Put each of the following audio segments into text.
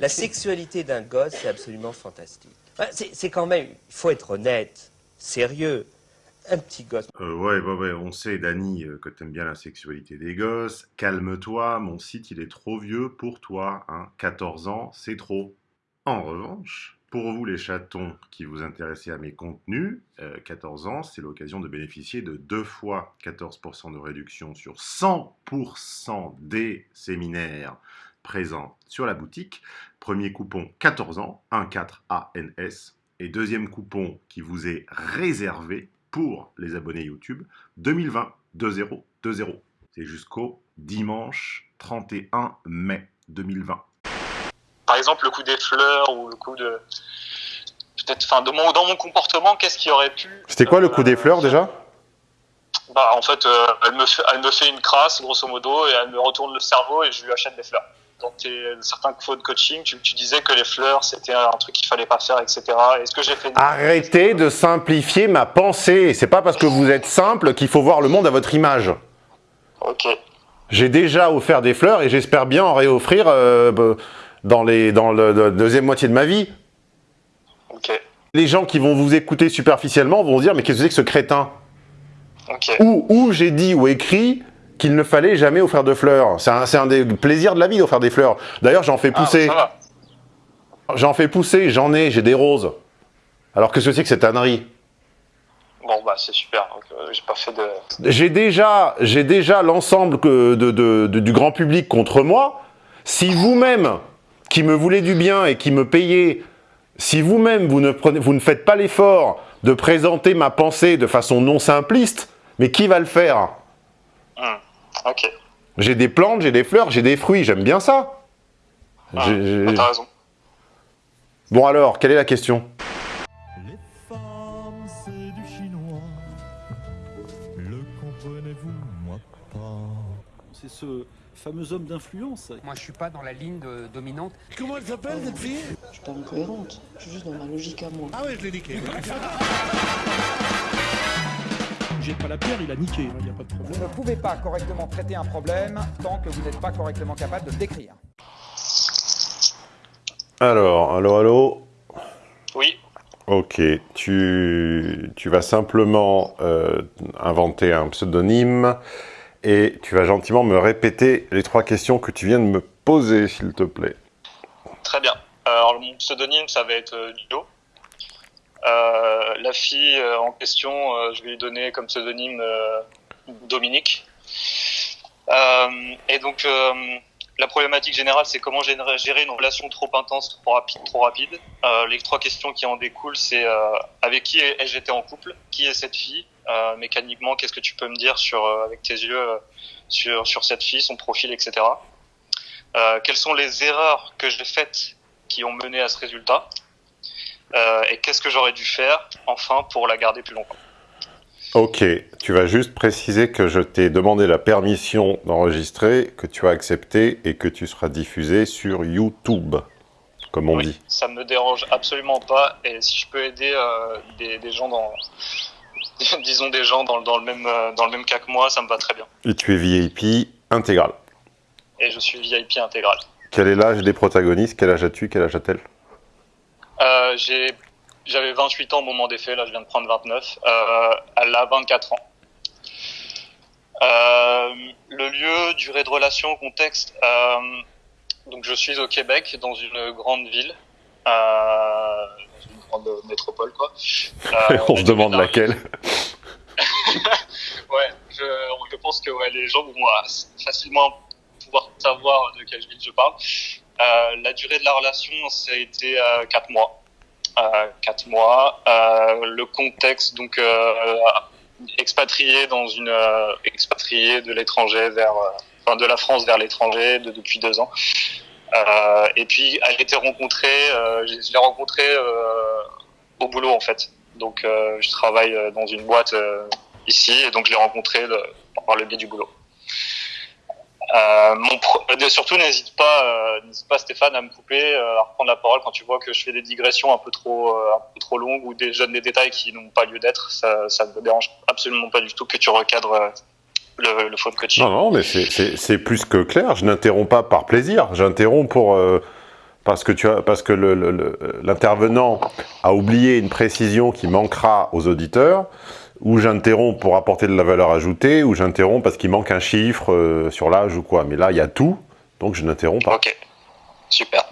La sexualité d'un gosse, c'est absolument fantastique. C'est quand même, il faut être honnête, sérieux. Un petit gosse. Euh, ouais, ouais, ouais, on sait, Dani, euh, que t'aimes bien la sexualité des gosses. Calme-toi, mon site, il est trop vieux pour toi. Hein. 14 ans, c'est trop. En revanche, pour vous les chatons qui vous intéressez à mes contenus, euh, 14 ans, c'est l'occasion de bénéficier de deux fois 14% de réduction sur 100% des séminaires présents sur la boutique. Premier coupon 14 ans, 14ANS. Et deuxième coupon qui vous est réservé pour les abonnés YouTube, 2020, 2020. C'est jusqu'au dimanche 31 mai 2020. Par exemple, le coup des fleurs ou le coup de. Peut-être, enfin, mon- dans mon comportement, qu'est-ce qui aurait pu. C'était quoi le euh, coup des fleurs déjà? Bah, en fait, euh, elle, me fait, elle me fait une crasse, grosso modo, et elle me retourne le cerveau et je lui achète des fleurs. Dans tes, certains cours de coaching, tu, tu disais que les fleurs, c'était un truc qu'il fallait pas faire, etc. Est-ce que j'ai fait. Arrêtez de simplifier ma pensée. C'est pas parce que vous êtes simple qu'il faut voir le monde à votre image. Ok. J'ai déjà offert des fleurs et j'espère bien en réoffrir euh, dans, les, dans le, la deuxième moitié de ma vie. Ok. Les gens qui vont vous écouter superficiellement vont se dire mais qu'est-ce que c'est que ce crétin? Ok. Ou, ou j'ai dit ou écrit qu'il ne fallait jamais offrir de fleurs. C'est un, un des plaisirs de la vie d'offrir des fleurs. D'ailleurs j'en fais Ah, pousser. J'en fais pousser, j'en ai, j'ai des roses. Alors que ce que cette ânerie? Bon, bah, c'est super. Euh, j'ai pas fait de. J'ai déjà, j'ai déjà l'ensemble que- de- de- de- du grand public contre moi. Si vous-même, qui me voulez du bien et qui me payez, si vous-même vous ne, prenez, vous ne faites pas l'effort de présenter ma pensée de façon non simpliste, mais qui va le faire? Hmm. Ok. J'ai des plantes, j'ai des fleurs, j'ai des fruits, j'aime bien ça. Ah, bah, T'as raison. Bon alors, quelle est la question? Les femmes, c'est du chinois. Le comprenez-vous, moi pas? C'est ce fameux homme d'influence. Moi, je suis pas dans la ligne de- dominante. Comment elle s'appelle cette fille? Je suis pas incohérente, je suis juste dans ma logique à moi. Ah ouais, je l'ai niqué. Jette pas la pierre, il a niqué, il n'y a pas de Vous ne pouvez pas correctement traiter un problème tant que vous n'êtes pas correctement capable de le décrire. Alors, allô, allô? Oui. Ok, tu, tu vas simplement euh, inventer un pseudonyme et tu vas gentiment me répéter les trois questions que tu viens de me poser, s'il te plaît. Très bien. Alors, mon pseudonyme, ça va être euh, Ludo. Euh, la fille euh, en question, euh, je vais lui donner comme pseudonyme Dominique. Et donc, la problématique générale, c'est comment gérer une relation trop intense, trop rapide. Trop rapide. Les trois questions qui en découlent, c'est avec qui ai-je été en couple? Qui est cette fille? Mécaniquement, qu'est-ce que tu peux me dire sur, avec tes yeux sur, sur cette fille, son profil, etc. Quelles sont les erreurs que j'ai faites qui ont mené à ce résultat? Et qu'est-ce que j'aurais dû faire enfin pour la garder plus longtemps Ok, tu vas juste préciser que je t'ai demandé la permission d'enregistrer, que tu as accepté et que tu seras diffusé sur YouTube, comme on Oui, dit. ça me dérange absolument pas et si je peux aider euh, des, des gens dans disons des gens dans, le- dans le même euh, dans le même cas que moi, ça me va très bien. Et tu es VIP intégral. Et je suis VIP intégral. Quel est l'âge des protagonistes? Quel âge as-tu? Quel âge a-t-elle? Euh, j'ai j'avais 28 ans au moment des faits, là je viens de prendre 29. Euh, elle a 24 ans. Euh, le lieu, durée de relation, contexte. Euh, donc je suis au Québec, dans une grande ville, euh, dans une grande métropole quoi. Euh, On a se demande laquelle. Ouais, je, je pense que ouais, les gens vont facilement pouvoir savoir de quelle ville je parle. Euh, la durée de la relation, ça a été euh, 4 mois. Euh, 4 mois. Euh, le contexte, donc euh, expatrié dans une expatrié de l'étranger vers, enfin de la France vers l'étranger de, depuis deux ans. Et puis elle était rencontrée, je l'ai rencontrée au boulot en fait. Donc je travaille dans une boîte ici et donc je l'ai rencontrée par le biais du boulot. Euh, mon pro- euh, surtout n'hésite pas, euh, n'hésite pas Stéphane à me couper, euh, à reprendre la parole quand tu vois que je fais des digressions un peu trop, euh, un peu trop longues ou des jeunes des détails qui n'ont pas lieu d'être. Ça, ça me dérange absolument pas du tout que tu recadres euh, le, le phone coaching. Non, non, mais c'est- plus que clair. Je n'interromps pas par plaisir. J'interromps pour, parce que, tu as, parce que l'intervenant a oublié une précision qui manquera aux auditeurs, ou j'interromps pour apporter de la valeur ajoutée, ou j'interromps parce qu'il manque un chiffre euh, sur l'âge ou quoi. Mais là, il y a tout, donc je n'interromps pas. Ok, super.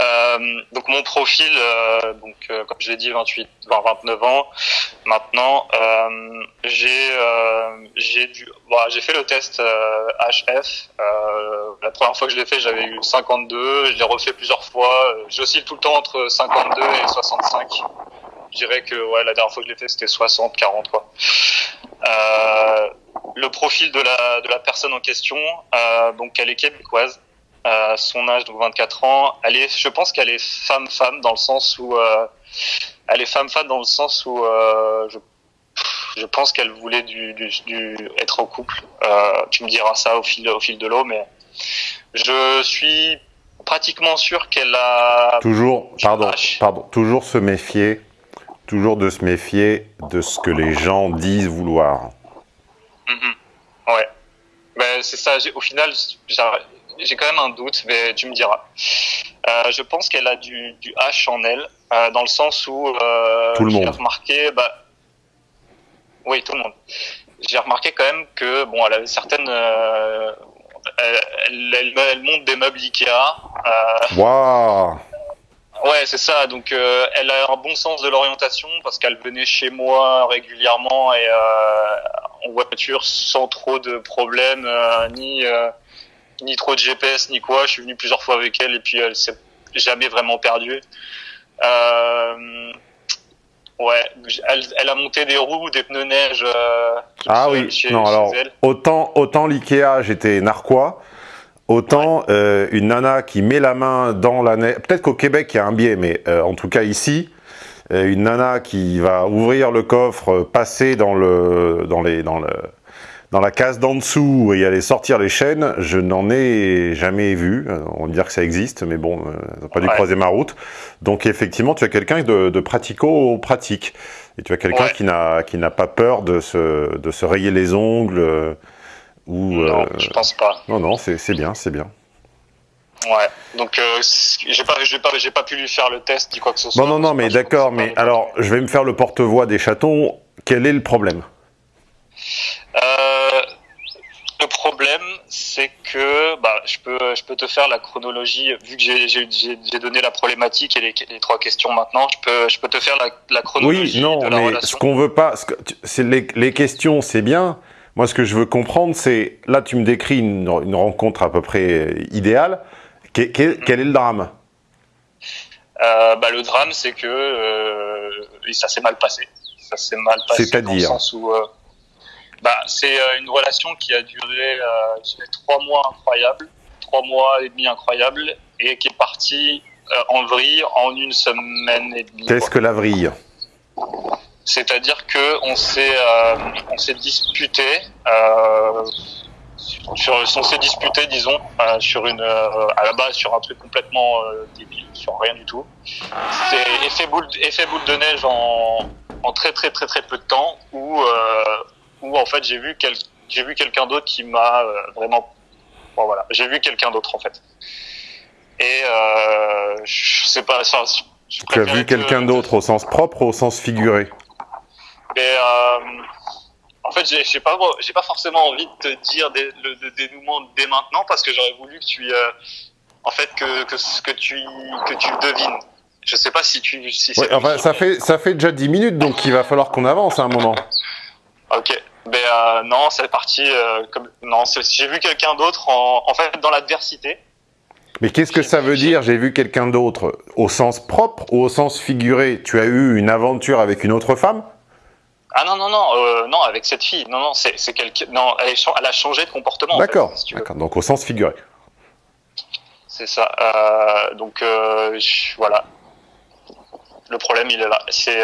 Euh, donc mon profil, euh, donc comme je l'ai dit, 28, 20, 29 ans. Maintenant, j'ai j'ai dû, voilà, j'ai fait le test HF. La première fois que je l'ai fait, j'avais eu 52. Je l'ai refait plusieurs fois. J'oscille tout le temps entre 52 et 65. Je dirais que ouais, la dernière fois que je l'ai fait, c'était 60, 40 quoi. Euh, le profil de la de la personne en question, euh, donc elle est québécoise. Euh, son âge, donc 24 ans, elle est, je pense qu'elle est femme-femme dans le sens où, elle est femme-femme dans le sens où, je, je pense qu'elle voulait du, du, du- être en couple. Tu me diras ça au fil, au fil de l'eau, mais je suis pratiquement sûr qu'elle a. Toujours, pardon, pardon, toujours se méfier, toujours de se méfier de ce que les gens disent vouloir. Mhm. Ouais. Ben, c'est ça. Au final, j'ai quand même un doute, mais tu me diras. Euh, je pense qu'elle a du, du H en elle, euh, dans le sens où euh, Tout le monde. remarqué, bah, oui, tout le monde. J'ai remarqué quand même que bon, elle avait certaines, euh, elle, elle, elle- monte des meubles Ikea. Waouh Ouais, c'est ça. Donc, euh, elle a un bon sens de l'orientation parce qu'elle venait chez moi régulièrement et euh, en voiture sans trop de problèmes, euh, ni euh, ni trop de GPS ni quoi. Je suis venu plusieurs fois avec elle et puis elle s'est jamais vraiment perdue. Euh, ouais, elle, elle a monté des roues, des pneus neige. euh, Ah oui, chez- non, chez alors, elle. autant, autant l'IKEA, j'étais narquois, autant euh, une nana qui met la main dans la neige, peut-être qu'au Québec, il y a un biais, mais euh, en tout cas ici, euh, une nana qui va ouvrir le coffre, euh, passer dans, le, dans, les, dans, le, dans la case d'en dessous et aller sortir les chaînes, je n'en ai jamais vu. Euh, On va dire que ça existe, mais bon, euh, ça n'a pas dû Ouais. croiser ma route. Donc effectivement, tu as quelqu'un de, de pratico-pratique. Et tu as quelqu'un Ouais. qui n'a qui n'a pas peur de se, de se rayer les ongles euh, ou Non, euh, je pense pas. non non c'est bien c'est bien. Ouais. Donc, euh, j'ai pas, pas, pas pu lui faire le test ni quoi que ce soit. Non non non mais d'accord mais alors je vais me faire le porte-voix des chatons. Quel est le problème? Euh, le problème, c'est que bah, je peux, je peux te faire la chronologie vu que j'ai- donné la problématique et les, les trois questions maintenant. Je peux, je peux te faire la, la chronologie Oui non de la mais relation. ce qu'on veut pas ce que tu- c'est les, les questions c'est bien. Moi ce que je veux comprendre c'est là tu me décris une, une rencontre à peu près idéale. Que- que- Quel est le drame? Euh, bah, le drame, c'est que euh, ça s'est mal passé. Ça s'est mal passé dans le C'est-à-dire? sens où euh, bah, c'est euh, une relation qui a duré euh, trois mois incroyables, trois mois et demi incroyables, et qui est partie euh, en vrille en une semaine et demie. Qu'est-ce que la vrille? C'est-à-dire que on s'est euh, on s'est disputé euh, sur on s'est disputé disons euh, sur une euh, à la base sur un truc complètement euh, débile sur rien du tout. C'est effet boule effet boule de neige en en très très très très peu de temps où euh, où en fait j'ai vu quel j'ai vu quelqu'un d'autre qui m'a vraiment bon voilà j'ai vu quelqu'un d'autre en fait. Et euh, je sais pas je Tu as vu quelqu'un d'autre au sens propre ou au sens figuré mais euh, en fait, j'ai pas, j'ai pas forcément envie de te dire des- le, le dénouement dès maintenant parce que j'aurais voulu que tu, euh, en fait, que, que, tu, que tu devines. Je sais pas si tu, si Ouais, c'est enfin, ça fait, ça fait déjà 10 minutes, donc il va falloir qu'on avance à un moment. Ok. Euh, non, c'est parti. Euh, comme non, j'ai vu quelqu'un d'autre en, en fait dans l'adversité. Mais qu'est-ce que ça veut dire J'ai vu quelqu'un d'autre au sens propre ou au sens figuré Tu as eu une aventure avec une autre femme? Ah non non non euh, non avec cette fille. Non non c'est c'est quelqu'un. Non, elle, a changé de comportement. en fait, D'accord. si. D'accord, donc au sens figuré. C'est ça. Euh, donc euh, je- voilà. Le problème il est là. C'est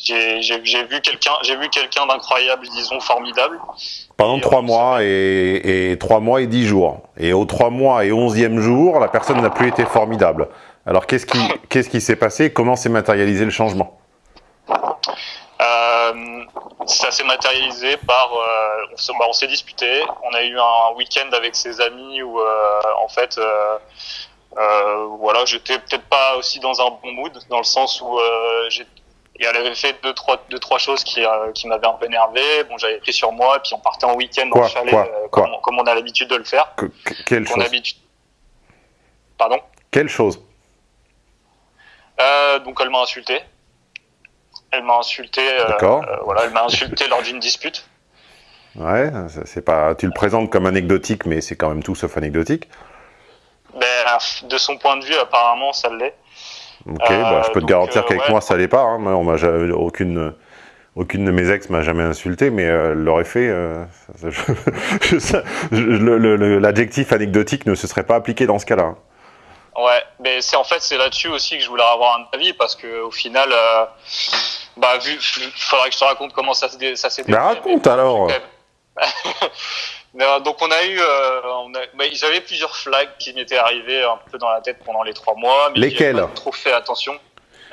j'ai vu quelqu'un j'ai vu quelqu'un d'incroyable disons formidable. Pendant Et 3 on mois et, et 3 mois et 10 jours. Et aux 3 mois et 11e jour, la personne n'a plus été formidable. Alors qu'est-ce qui qu'est-ce qui s'est passé? Comment s'est matérialisé le changement? Ça s'est matérialisé par euh, on s'est- bah, on s'est disputé. On a eu un week-end avec ses amis où euh, en fait euh, Euh, voilà, j'étais peut-être pas aussi dans un bon mood, dans le sens où euh, j'ai et elle avait fait deux trois deux trois choses qui euh, qui m'avaient un peu énervé. Bon, j'avais pris sur moi, et puis on partait en week-end Quoi, en chalet, quoi, euh, comme, on- comme on a l'habitude de le faire. Que- que- quelle chose Pardon? Quelle chose? Euh, donc elle m'a insulté. Elle m'a insulté. euh, D'accord. euh, voilà, elle m'a insulté lors d'une dispute. Ouais, c'est pas. Tu le présentes comme anecdotique, mais c'est quand même tout sauf anecdotique. Ben, de son point de vue, apparemment, ça l'est. Ok, Euh, bah, je peux te garantir euh, qu'avec ouais. moi ça l'est pas. hein. On m'a aucune, aucune de mes ex m'a jamais insulté, mais euh, elle l'aurait fait. euh, L'adjectif anecdotique ne se serait pas appliqué dans ce cas-là. Hein. Ouais, mais c'est en fait c'est là-dessus aussi que je voulais avoir un avis parce que au final, euh, bah vu, faudrait que je te raconte comment ça s'est ça s'est Bah, raconte mais- alors. Non, donc on a eu, euh, on a, bah, j'avais plusieurs flags qui m'étaient arrivés un peu dans la tête pendant les trois mois, mais Lesquels pas trop fait attention.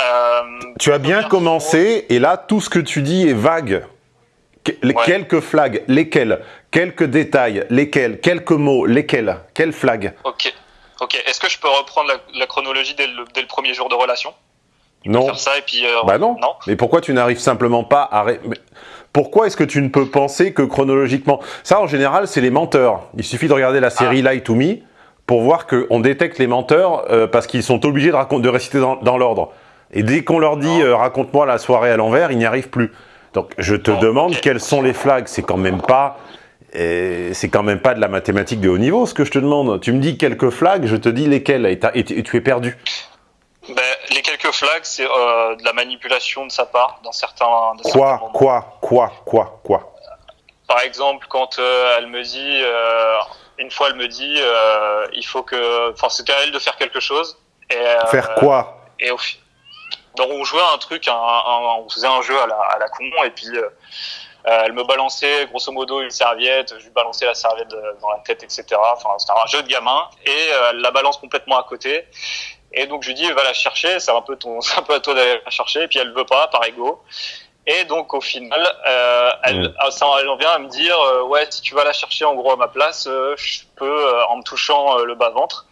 Euh, Tu as bien commencé, et là, tout ce que tu dis est vague. Que- les- Ouais. Quelques flags, lesquels Quelques détails, lesquels Quelques mots, lesquels Quels flags Ok, ok. Est-ce que je peux reprendre la, la chronologie dès le, dès le premier jour de relation? Non. Faire ça et puis. euh, Bah non. Non. Mais pourquoi tu n'arrives simplement pas à... ré- Pourquoi est-ce que tu ne peux penser que chronologiquement... Ça, en général, c'est les menteurs. Il suffit de regarder la série Ah. Lie to Me pour voir qu'on détecte les menteurs euh, parce qu'ils sont obligés de, de réciter dans, dans l'ordre. Et dès qu'on leur dit euh, raconte-moi la soirée à l'envers, ils n'y arrivent plus. Donc je te Non, demande ok. quels sont les flags. C'est quand même pas... euh, c'est quand même pas de la mathématique de haut niveau ce que je te demande. Tu me dis quelques flags, je te dis lesquels et, et tu et tu es perdu. Ben, les quelques flags, c'est euh, de la manipulation de sa part dans certains. dans Quoi. Quoi Quoi Quoi Quoi? Par exemple, quand euh, elle me dit, euh, une fois elle me dit, il faut que, enfin c'était à elle de faire quelque chose. Et, Faire quoi? Et au donc on jouait à un truc, un, un- on faisait un jeu à la, à la con, et puis euh, elle me balançait grosso modo une serviette, je lui balançais la serviette dans la tête, etc. Enfin c'était un jeu de gamin, et euh, elle la balance complètement à côté. Et donc je lui dis va la chercher, c'est un peu ton, c'est un peu à toi d'aller la chercher, et puis elle veut pas par ego. Et donc au final, euh, elle, ah, ça, elle en vient à me dire euh, ouais si tu vas la chercher en gros à ma place, euh, je peux euh, en me touchant le bas ventre,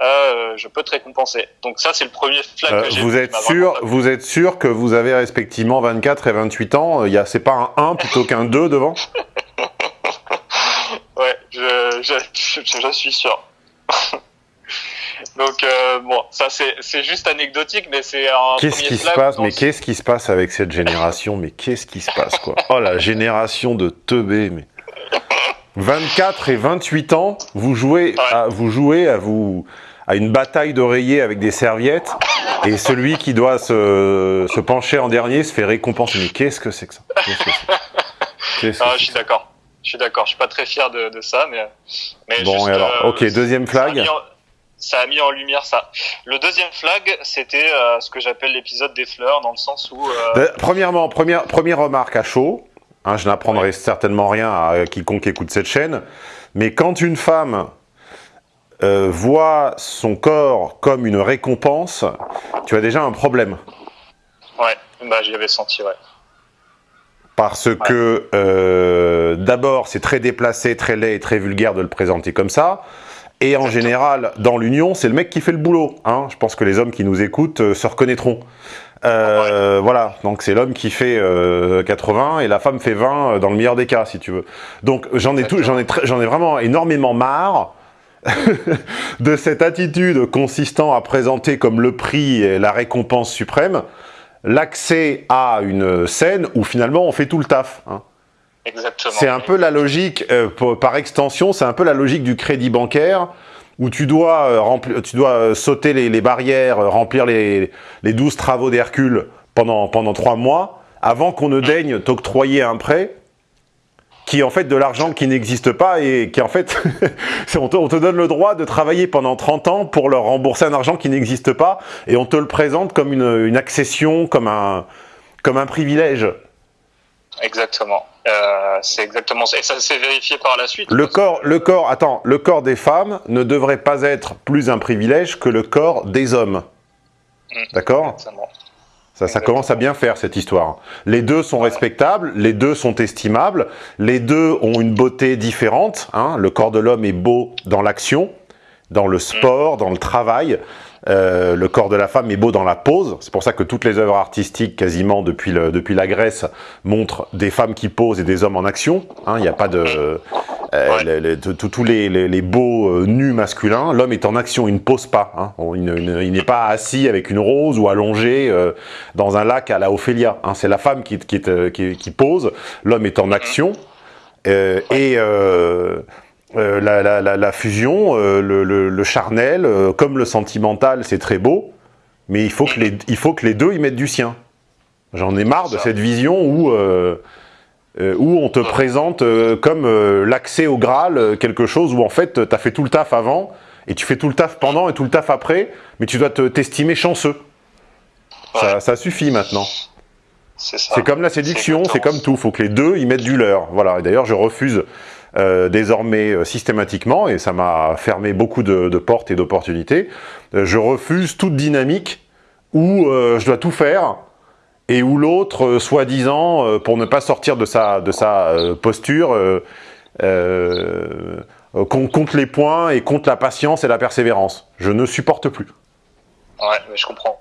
euh, je peux te récompenser. Donc ça c'est le premier flag Euh, que j'ai. vous êtes sûr, vous êtes sûr que vous avez respectivement 24 et 28 ans Il y a, c'est pas un 1 plutôt qu'un 2 devant? Ouais, je, je, je, je suis sûr. Donc euh, bon, ça c'est juste anecdotique, mais c'est un Qu'est-ce qui se passe Mais ce- qu'est-ce qui se passe avec cette génération? Mais qu'est-ce qui se passe quoi? Oh la génération de teubés mais 24 et 28 ans, vous jouez à, vous jouez à vous à une bataille d'oreillers avec des serviettes et celui qui doit se, se pencher en dernier se fait récompenser. Mais qu'est-ce que c'est que ça? Que que Ah, je suis d'accord. Je suis d'accord. Je suis pas très fier de, de ça, mais. mais Bon, juste, et alors, euh, ok, deuxième flag. Ça a mis en lumière ça. Le deuxième flag, c'était euh, ce que j'appelle l'épisode des fleurs, dans le sens où. euh, Euh, Premièrement, première, première remarque à chaud, hein, je n'apprendrai certainement rien à quiconque écoute cette chaîne, mais quand une femme euh, voit son corps comme une récompense, tu as déjà un problème. Ouais, bah j'y avais senti, ouais. Parce que euh, d'abord, c'est très déplacé, très laid et très vulgaire de le présenter comme ça. Et en général, dans l'union, c'est le mec qui fait le boulot. Hein. Je pense que les hommes qui nous écoutent euh, se reconnaîtront. Euh, Voilà, donc c'est l'homme qui fait euh, 80 et la femme fait 20 euh, dans le meilleur des cas, si tu veux. Donc j'en ai tout, j'en ai, ai vraiment énormément marre de cette attitude consistant à présenter comme le prix et la récompense suprême l'accès à une scène où finalement on fait tout le taf. hein. C'est un peu la logique, euh, pour- par extension, c'est un peu la logique du crédit bancaire, où tu dois, euh, tu dois euh, sauter les, les barrières, remplir les, les 12 travaux d'Hercule pendant, pendant 3 mois, avant qu'on ne daigne t'octroyer un prêt, qui est en fait de l'argent qui n'existe pas, et qui en fait, on te, on te donne le droit de travailler pendant 30 ans pour leur rembourser un argent qui n'existe pas, et on te le présente comme une, une accession, comme un, comme un privilège. Exactement. Euh, c'est exactement ça. Et ça s'est vérifié par la suite. Le corps, que- le corps, attends, le corps des femmes ne devrait pas être plus un privilège que le corps des hommes. Mm. D'accord? Ça, ça commence à bien faire cette histoire. Les deux sont respectables, les deux sont estimables, les deux ont une beauté différente. hein. Le corps de l'homme est beau dans l'action, dans le sport, dans le travail. Euh, le corps de la femme est beau dans la pose. C'est pour ça que toutes les œuvres artistiques, quasiment depuis, le, depuis la Grèce, montrent des femmes qui posent et des hommes en action. Hein, Il n'y a pas de... euh, tous tous les, les- les beaux euh, nus masculins, l'homme est en action, il ne pose pas. hein. Il ne- il ne- il n'est pas assis avec une rose ou allongé euh, dans un lac à la Ophélia. hein. C'est la femme qui, qui, est, qui- qui pose, l'homme est en action. Euh, et la, la- la- la fusion, le, charnel, comme le sentimental, c'est très beau, mais il faut, que les, il faut que les deux y mettent du sien. J'en ai marre de cette vision où, euh, où on te présente euh, comme euh, l'accès au Graal, euh, quelque chose où en fait tu as fait tout le taf avant, et tu fais tout le taf pendant et tout le taf après, mais tu dois te- t'estimer chanceux. Ça, Ouais. ça suffit maintenant. C'est comme la séduction, c'est comme tout. faut que les deux y mettent du leur. Voilà. Et d'ailleurs, je refuse désormais systématiquement, et ça m'a fermé beaucoup de, de portes et d'opportunités, je refuse toute dynamique où je dois tout faire et où l'autre, euh, soi-disant, euh, pour ne pas sortir de sa, de sa euh, posture, qu'on compte les points et compte la patience et la persévérance. Je ne supporte plus. Ouais, mais je comprends.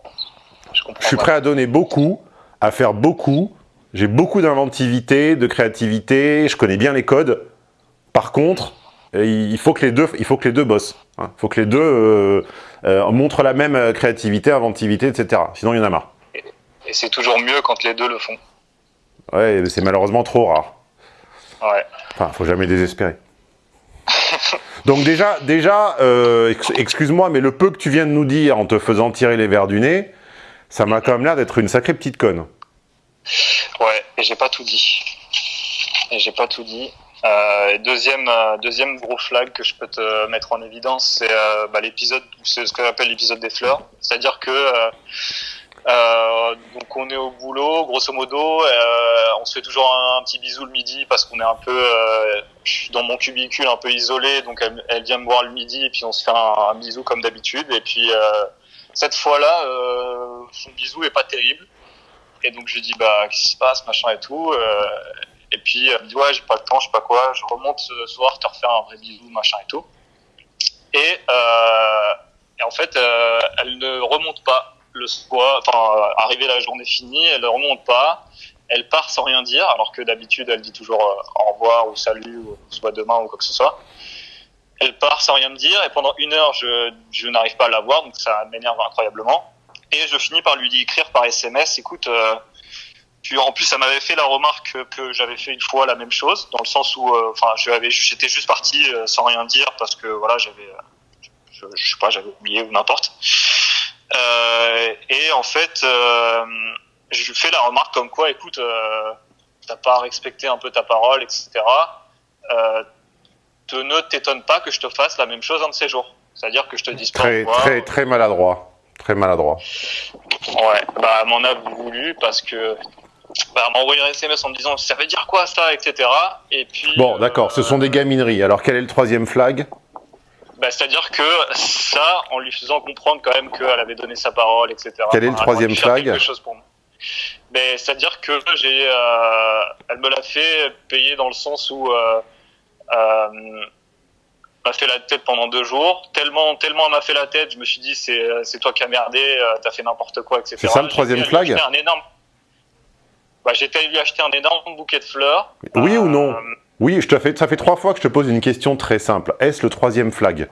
Je comprends. Je suis prêt à donner beaucoup, à faire beaucoup. J'ai beaucoup d'inventivité, de créativité. Je connais bien les codes. Par contre, il faut que les deux, il faut que les deux bossent. hein. Il faut que les deux euh, euh, montrent la même créativité, inventivité, etc. Sinon, il y en a marre. Et c'est toujours mieux quand les deux le font. Ouais, c'est malheureusement trop rare. Ouais. Enfin, faut jamais désespérer. Donc déjà, déjà, euh, ex- excuse-moi, mais le peu que tu viens de nous dire en te faisant tirer les verres du nez, ça m'a quand même l'air d'être une sacrée petite conne. Ouais, et j'ai pas tout dit. Et j'ai pas tout dit. Euh, deuxième, euh, deuxième gros flag que je peux te mettre en évidence, c'est euh, bah, l'épisode, c'est ce que j'appelle l'épisode des fleurs. C'est-à-dire que euh, donc on est au boulot, grosso modo, euh, on se fait toujours un, petit bisou le midi parce qu'on est un peu, euh, dans mon cubicule un peu isolé, donc elle, vient me voir le midi et puis on se fait un, bisou comme d'habitude. Et puis euh, cette fois-là, euh, son bisou est pas terrible. Et donc je lui dis bah qu'est-ce qui se passe, machin et tout. et puis elle me dit ouais j'ai pas le temps, je sais pas quoi. Je remonte ce soir te refaire un vrai bisou, machin et tout. Et, et en fait elle ne remonte pas le euh, arrivé la journée finie, elle ne remonte pas. Elle part sans rien dire, alors que d'habitude elle dit toujours euh, au revoir ou salut ou on demain ou quoi que ce soit. Elle part sans rien me dire et pendant une heure je, n'arrive pas à la voir donc ça m'énerve incroyablement. Et je finis par lui écrire par SMS, écoute, euh, en plus ça m'avait fait la remarque que, j'avais fait une fois la même chose, dans le sens où, euh, enfin, avais, j'étais juste parti euh, sans rien dire parce que voilà, j'avais, euh, je sais pas, j'avais oublié ou n'importe. Euh, et en fait, euh, je lui fais la remarque comme quoi, écoute, euh, t'as pas respecté un peu ta parole, etc. Te, ne t'étonne pas que je te fasse la même chose un de ces jours. C'est-à-dire que je te pas au Très, revoir. très, très maladroit. Très maladroit. Ouais, bah m'en a voulu parce que bah, envoyé un SMS en me disant ça veut dire quoi ça, etc. Et puis Bon, euh, d'accord, ce sont des gamineries. Alors, quel est le troisième flag? Bah, c'est-à-dire que ça, en lui faisant comprendre quand même qu'elle avait donné sa parole, etc. Quel est le troisième flag chose pour moi. Mais c'est-à-dire que j'ai, euh, elle me l'a fait payer dans le sens où euh, euh, m'a fait la tête pendant deux jours. Tellement, tellement elle m'a fait la tête, je me suis dit c'est, c'est toi qui as merdé, euh, t'as fait n'importe quoi, etc. C'est ça le troisième flag un énorme. Bah, j'étais lui acheter un énorme bouquet de fleurs. Oui ou non? Euh, Oui, je te fais, ça fait trois fois que je te pose une question très simple. Est-ce le troisième flag?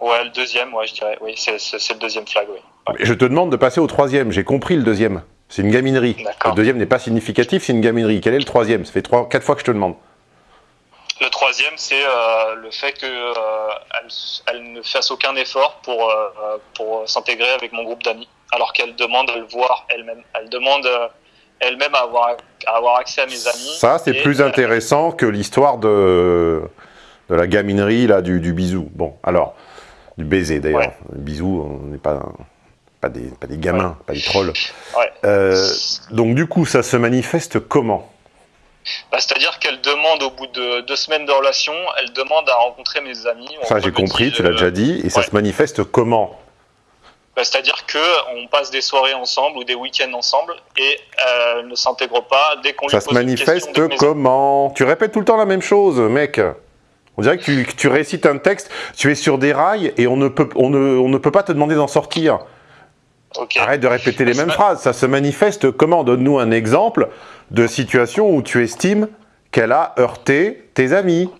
Ouais, le deuxième, ouais, je dirais. Oui, c'est, le deuxième flag, oui. Ouais. Je te demande de passer au troisième. J'ai compris le deuxième. C'est une gaminerie. Le deuxième n'est pas significatif, c'est une gaminerie. Quel est le troisième? Ça fait trois, quatre fois que je te demande. Le troisième, c'est euh, le fait que euh, ne fasse aucun effort pour euh, pour s'intégrer avec mon groupe d'amis, alors qu'elle demande à le voir elle-même. Elle demande elle-même à avoir avoir accès à mes amis. Ça, c'est plus euh, intéressant que l'histoire de, de la gaminerie, là, du, du bisou. Bon, alors, du baiser d'ailleurs. Ouais. Bisou, on n'est pas, pas, des, pas des gamins, pas des trolls. Ouais. Euh, donc, du coup, ça se manifeste comment? Bah, C'est-à-dire qu'elle demande au bout de deux semaines de relation, elle demande à rencontrer mes amis. Ça, j'ai compris, tu l'as euh, déjà dit. Et ça se manifeste comment? Bah, C'est-à-dire que on passe des soirées ensemble ou des week-ends ensemble et euh, elle ne s'intègre pas dès qu'on lui Ça pose se une question manifeste comment? Tu répètes tout le temps la même chose, mec. On dirait que tu, que tu récites un texte, tu es sur des rails et on ne peut, on ne, on ne peut pas te demander d'en sortir. Arrête de répéter les mêmes phrases. Ça se manifeste comment? Donne-nous un exemple de situation où tu estimes qu'elle a heurté tes amis.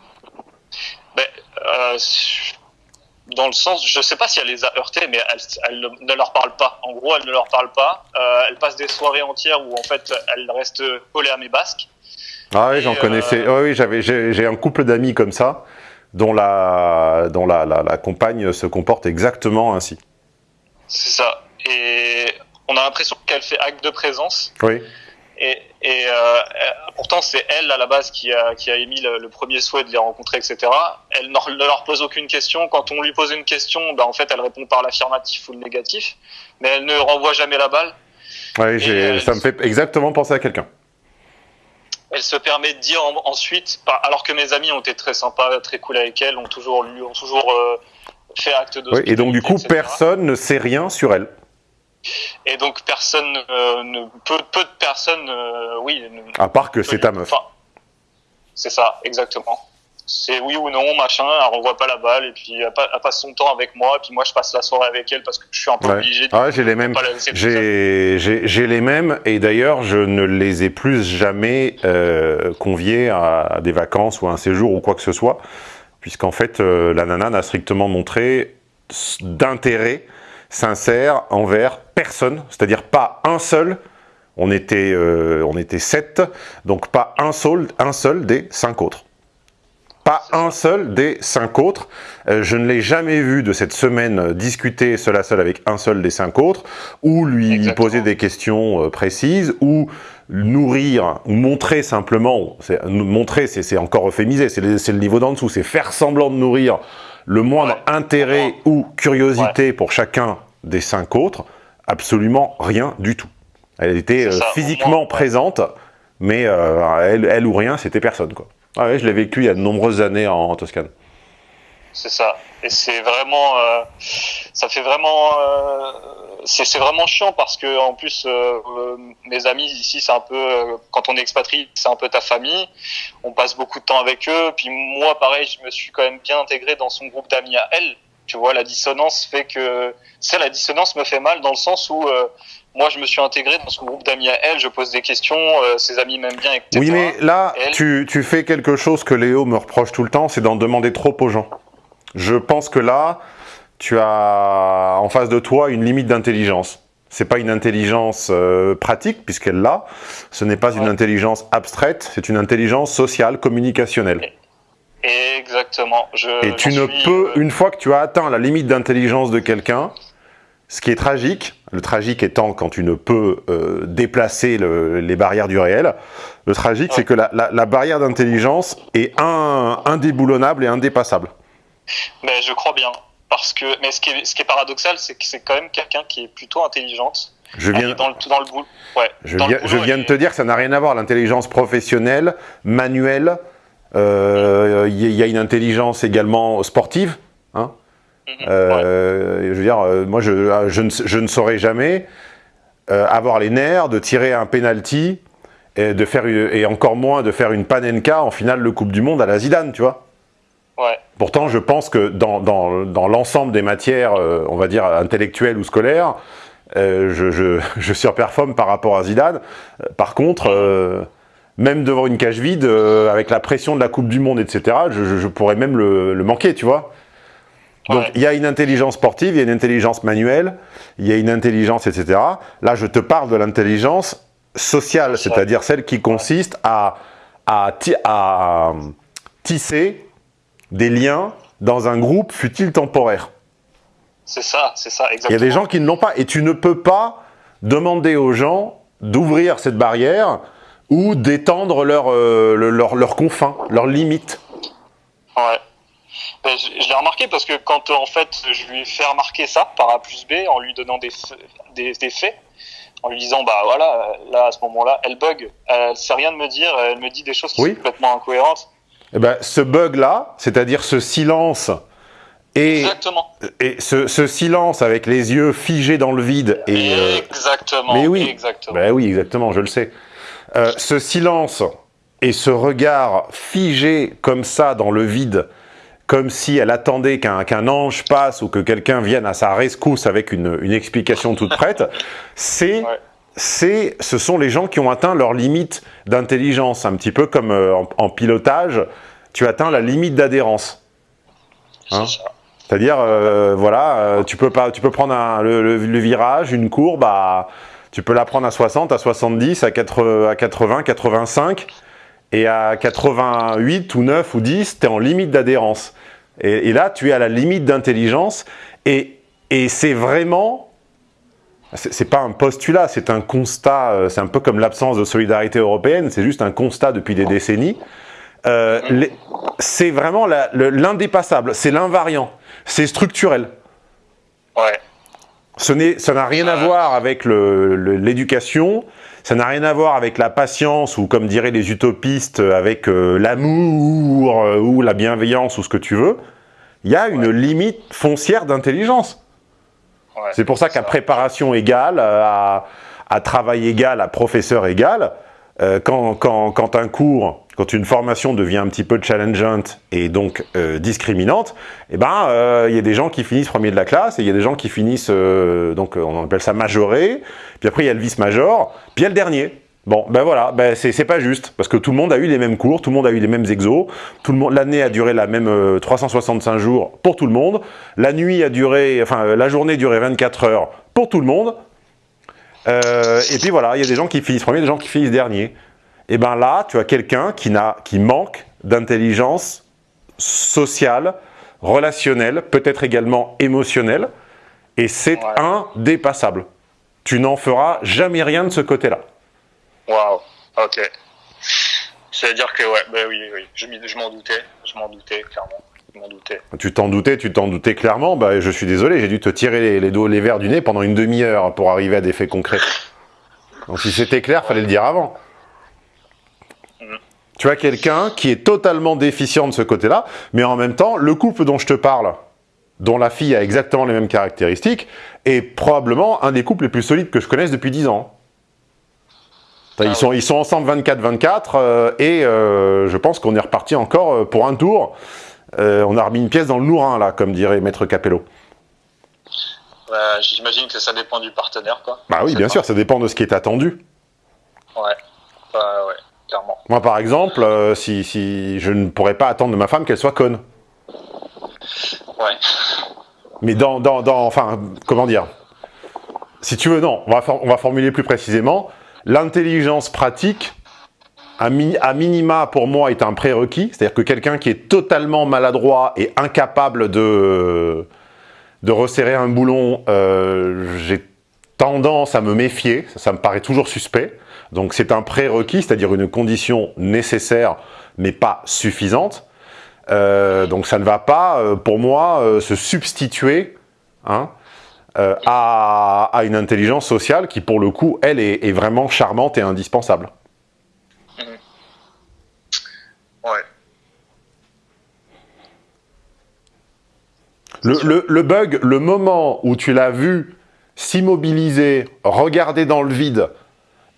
Ben, euh, dans le sens, je sais pas si elle les a heurtés, mais elle, elle ne leur parle pas. En gros, elle ne leur parle pas. Euh, elle passe des soirées entières où en fait, elle reste collée à mes basques. Ah oui, j'en connaissais. euh, Oui, j'avais, j'ai j'ai un couple d'amis comme ça, dont la, dont la, la, la compagne se comporte exactement ainsi. C'est ça. Et on a l'impression qu'elle fait acte de présence. Oui. Et, et euh, pourtant, c'est elle à la base qui a, qui a émis le, le premier souhait de les rencontrer, etc. Elle ne leur pose aucune question. Quand on lui pose une question, ben, en fait, elle répond par l'affirmatif ou le négatif, mais elle ne renvoie jamais la balle. Ouais, euh, ça me fait exactement penser à quelqu'un. Elle se permet de dire en- ensuite, alors que mes amis ont été très sympas, très cool avec elle, ont toujours, lu- ont toujours euh, fait acte de et donc du coup, etc. personne ne sait rien sur elle. Et donc personne, euh, ne, peu, peu de personnes, euh, oui. À part que c'est ta meuf. Enfin, c'est ça, exactement. C'est oui ou non, machin, elle renvoie pas la balle, et puis elle, pa- elle passe son temps avec moi, et puis moi je passe la soirée avec elle parce que je suis un peu Ouais. obligé de Ah ouais, j'ai les mêmes. J'ai les mêmes, et d'ailleurs, je ne les ai plus jamais euh, conviés à, des vacances ou à un séjour ou quoi que ce soit, puisqu'en fait, euh, la nana n'a strictement montré d'intérêt sincère envers personne, c'est-à-dire pas un seul. On était, euh, on était sept, donc pas un seul, un seul des cinq autres. Pas un seul des cinq autres. Euh, je ne l'ai jamais vu de cette semaine discuter seul à seul avec un seul des cinq autres, ou lui Exactement. poser des questions euh, précises, ou nourrir, ou montrer simplement, montrer c'est encore euphémisé, c'est le, c'est le niveau d'en dessous, c'est faire semblant de nourrir le moindre Ouais. intérêt ou curiosité pour chacun des cinq autres, absolument rien du tout. Elle était euh, ça, physiquement moins, présente, mais euh, elle, elle ou rien, c'était personne quoi. Ah ouais, je l'ai vécu il y a de nombreuses années en, en Toscane. C'est ça. Et c'est vraiment, euh, ça fait vraiment, euh, c'est c'est vraiment chiant parce que en plus, euh, euh, mes amis ici, c'est un peu, euh, quand on est expatrié, c'est un peu ta famille. On passe beaucoup de temps avec eux. Puis moi, pareil, je me suis quand même bien intégré dans son groupe d'amis à elle. Tu vois, la dissonance fait que, ça, la dissonance me fait mal dans le sens où euh, moi, je me suis intégré dans son groupe d'amis à elle. Je pose des questions, ses amis m'aiment bien, etc. Oui, mais là, Elle- tu, tu fais quelque chose que Léo me reproche tout le temps, c'est d'en demander trop aux gens. Je pense que là, tu as en face de toi une limite d'intelligence. C'est pas une intelligence euh, pratique, puisqu'elle l'a. Ce n'est pas une intelligence abstraite, c'est une intelligence sociale, communicationnelle. Exactement. Je, Et tu ne suis, peux, euh, une fois que tu as atteint la limite d'intelligence de quelqu'un, ce qui est tragique, le tragique étant quand tu ne peux euh, déplacer le- les barrières du réel, le tragique Ouais. c'est que la, la- la barrière d'intelligence est un- indéboulonnable et indépassable. Mais je crois bien. Parce que, mais ce qui est, ce qui est paradoxal, c'est que c'est quand même quelqu'un qui est plutôt intelligente. Je viens, dans le, dans le boulot. Ouais. je Dans le viens, je de te dire que ça n'a rien à voir, l'intelligence professionnelle, manuelle, euh, il y, y a une intelligence également sportive, hein, Mhm. Euh, Je veux dire, euh, moi, je, je, ne, je ne saurais jamais euh, avoir les nerfs de tirer un penalty et, de faire une- et encore moins de faire une panenka en finale de Coupe du Monde à la Zidane, tu vois. Ouais. Pourtant, je pense que dans, dans, dans l'ensemble des matières, euh, on va dire, intellectuelles ou scolaires, euh, je, je, je surperforme par rapport à Zidane. Euh, Par contre, euh, même devant une cage vide, avec la pression de la Coupe du Monde, etc., je, je- pourrais même le, le manquer, tu vois. Donc, Ouais. il y a une intelligence sportive, il y a une intelligence manuelle, il y a une intelligence, etc. Là, je te parle de l'intelligence sociale, c'est-à-dire celle qui consiste à, à, à tisser des liens dans un groupe, fut-il temporaire. C'est ça, c'est ça, Il y exactement. a des gens qui ne l'ont pas, et tu ne peux pas demander aux gens d'ouvrir cette barrière ou d'étendre leurs leur, leur, leurs confins, leurs limites. Ouais. Ben, je je l'ai remarqué parce que quand euh, en fait je lui fais remarquer ça par A plus B en lui donnant des, des, des faits, en lui disant bah voilà, euh, là à ce moment-là, elle bug, elle sait rien de me dire, elle me dit des choses qui Oui. sont complètement incohérentes. Eh ben, ce bug-là, c'est-à-dire ce silence et, Exactement. et ce, ce silence avec les yeux figés dans le vide et euh, exactement. mais oui. Exactement. Ben oui, exactement, je le sais. Euh, ce silence et ce regard figé comme ça dans le vide comme si elle attendait qu'un qu'un ange passe ou que quelqu'un vienne à sa rescousse avec une, une explication toute prête, c'est Ouais. C'est, ce sont les gens qui ont atteint leur limite d'intelligence, un petit peu comme euh, en, en pilotage, tu atteins la limite d'adhérence. Hein. C'est-à-dire, euh, voilà, euh, tu peux pas, tu peux prendre un- le, le- le virage, une courbe, à, tu peux la prendre à 60, à 70, à 80, à 80 85, et à 88 ou 9 ou 10, tu es en limite d'adhérence. Et, et là, tu es à la limite d'intelligence, et, et c'est vraiment, c'est pas un postulat, c'est un constat, euh, c'est un peu comme l'absence de solidarité européenne, c'est juste un constat depuis des décennies. Euh, c'est vraiment l'indépassable, c'est l'invariant, c'est structurel. Ouais. Ce ça n'a rien à voir avec l'éducation, ça n'a rien à voir avec la patience ou comme diraient les utopistes, avec euh, l'amour ou la bienveillance ou ce que tu veux. Il y a une limite foncière d'intelligence. Ouais. C'est pour ça qu'à préparation égale, euh, à, à travail égal, à professeur égal, euh, quand, quand, quand un cours, quand une formation devient un petit peu challengeante et donc euh, discriminante, eh ben, euh, il y a des gens qui finissent premier de la classe et il y a des gens qui finissent, euh, donc on appelle ça majoré, puis après il y a le vice-major, puis il y a le dernier. Bon, ben voilà, ben c'est pas juste, parce que tout le monde a eu les mêmes cours, tout le monde a eu les mêmes exos, tout le monde, l'année a duré la même euh, 365 jours pour tout le monde, la nuit a duré, enfin euh, la journée a duré 24 heures pour tout le monde, Euh, et puis voilà, il y a des gens qui finissent premier, des gens qui finissent dernier. Et ben là, tu as quelqu'un qui, n'a- qui manque d'intelligence sociale, relationnelle, peut-être également émotionnelle, et c'est Ouais. indépassable. Tu n'en feras jamais rien de ce côté-là. Waouh. Ok. C'est-à-dire que, ouais, bah oui, oui. Je, m'en doutais. Je m'en doutais, clairement. Je m'en doutais. Tu t'en doutais, tu t'en doutais clairement. Bah, je suis désolé, j'ai dû te tirer les, les, dos, les verres du nez pendant une demi-heure pour arriver à des faits concrets. Donc si c'était clair, fallait le dire avant. Tu as quelqu'un qui est totalement déficient de ce côté-là, mais en même temps, le couple dont je te parle, dont la fille a exactement les mêmes caractéristiques, est probablement un des couples les plus solides que je connaisse depuis 10 ans. Ils, Ah sont, ils sont ensemble 24-24 euh, et euh, je pense qu'on est reparti encore euh, pour un tour. Euh, on a remis une pièce dans le Lourin, là, comme dirait Maître Capello. Ouais, J'imagine que ça dépend du partenaire, quoi. Bah oui, bien pas- sûr, ça dépend de ce qui est attendu. Ouais. Ouais, ouais, clairement. Moi, par exemple, si, si je ne pourrais pas attendre de ma femme qu'elle soit conne. Ouais. Mais dans, dans, dans, enfin, comment dire? Si tu veux, non, on va, for- on va formuler plus précisément. L'intelligence pratique, à, mi- à minima, pour moi, est un prérequis. C'est-à-dire que quelqu'un qui est totalement maladroit et incapable de, resserrer un boulon, euh, j'ai tendance à me méfier. Ça, me paraît toujours suspect. Donc c'est un prérequis, c'est-à-dire une condition nécessaire, mais pas suffisante. Euh, donc ça ne va pas, euh, pour moi, se substituer hein, euh, à, à une intelligence sociale qui, pour le coup, elle, est, est vraiment charmante et indispensable. Ouais. Le, le- le bug, le moment où tu l'as vu s'immobiliser, regarder dans le vide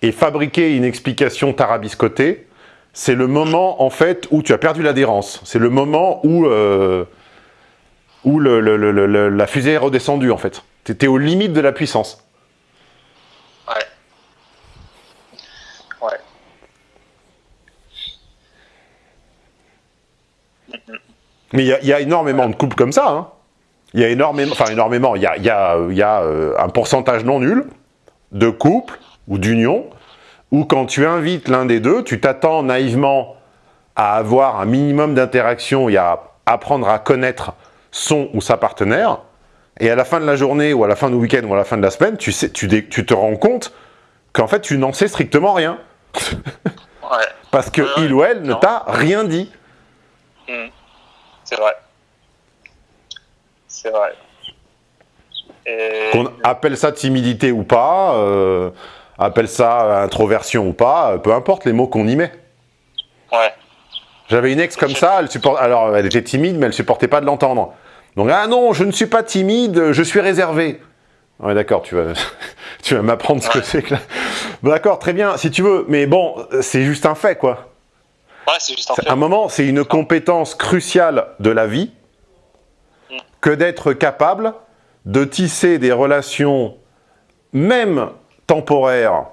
et fabriquer une explication tarabiscotée, c'est le moment, en fait, où tu as perdu l'adhérence. C'est le moment où, euh, où le- le- le- le- la fusée est redescendue, en fait. Tu étais aux limites de la puissance. Ouais. Ouais. Mais il y, a- il y a énormément de couples comme ça. hein. Il y a énormément, enfin énormément, il y a, il y a- il y a, euh, un pourcentage non nul de couples ou d'unions où quand tu invites l'un des deux, tu t'attends naïvement à avoir un minimum d'interaction et à apprendre à connaître son ou sa partenaire. Et à la fin de la journée ou à la fin du week-end ou à la fin de la semaine, tu, sais, tu, dé- tu te rends compte qu'en fait tu n'en sais strictement rien. Ouais. Parce que il ou elle ne t'a rien dit. Hmm. C'est vrai. C'est vrai. Et... Qu'on appelle ça timidité ou pas, euh, appelle ça introversion ou pas, euh, peu importe les mots qu'on y met. Ouais. J'avais une ex comme ça, elle support... alors elle était timide, mais elle supportait pas de l'entendre. Donc, ah non, je ne suis pas timide, je suis réservé. Ouais, d'accord, tu vas, tu vas m'apprendre ce que c'est que là. Bon, d'accord, très bien, si tu veux, mais bon, c'est juste un fait, quoi. Ouais, c'est juste un fait. À un moment, c'est une compétence cruciale de la vie, que d'être capable de tisser des relations, même temporaires,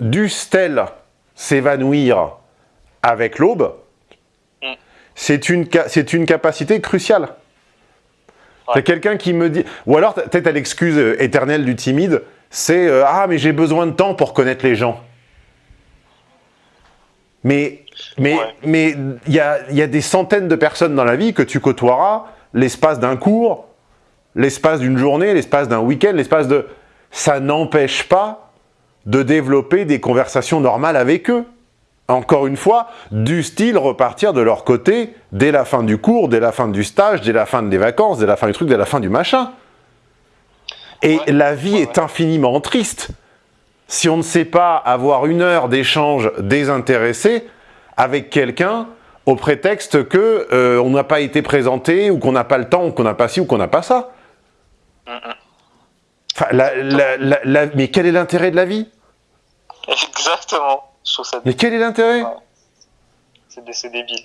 dussent-elles s'évanouir avec l'aube. C'est une, ca- c'est une capacité cruciale. C'est quelqu'un qui me dit... Ou alors, t'as- peut-être à l'excuse euh, éternelle du timide, c'est euh, Ah, mais j'ai besoin de temps pour connaître les gens ». Mais mais Ouais. mais il y a, il y a des centaines de personnes dans la vie que tu côtoieras l'espace d'un cours, l'espace d'une journée, l'espace d'un week-end, l'espace de... Ça n'empêche pas de développer des conversations normales avec eux. Encore une fois, du style repartir de leur côté dès la fin du cours, dès la fin du stage, dès la fin des vacances, dès la fin du truc, dès la fin du machin? Et Ouais, la vie ouais, est infiniment triste si on ne sait pas avoir une heure d'échange désintéressé avec quelqu'un au prétexte que euh, on n'a pas été présenté ou qu'on n'a pas le temps ou qu'on n'a pas ci ou qu'on n'a pas ça. Enfin, la- la- la- la- mais quel est l'intérêt de la vie? Exactement. Je trouve ça Mais quel est l'intérêt? C'est c'est débile.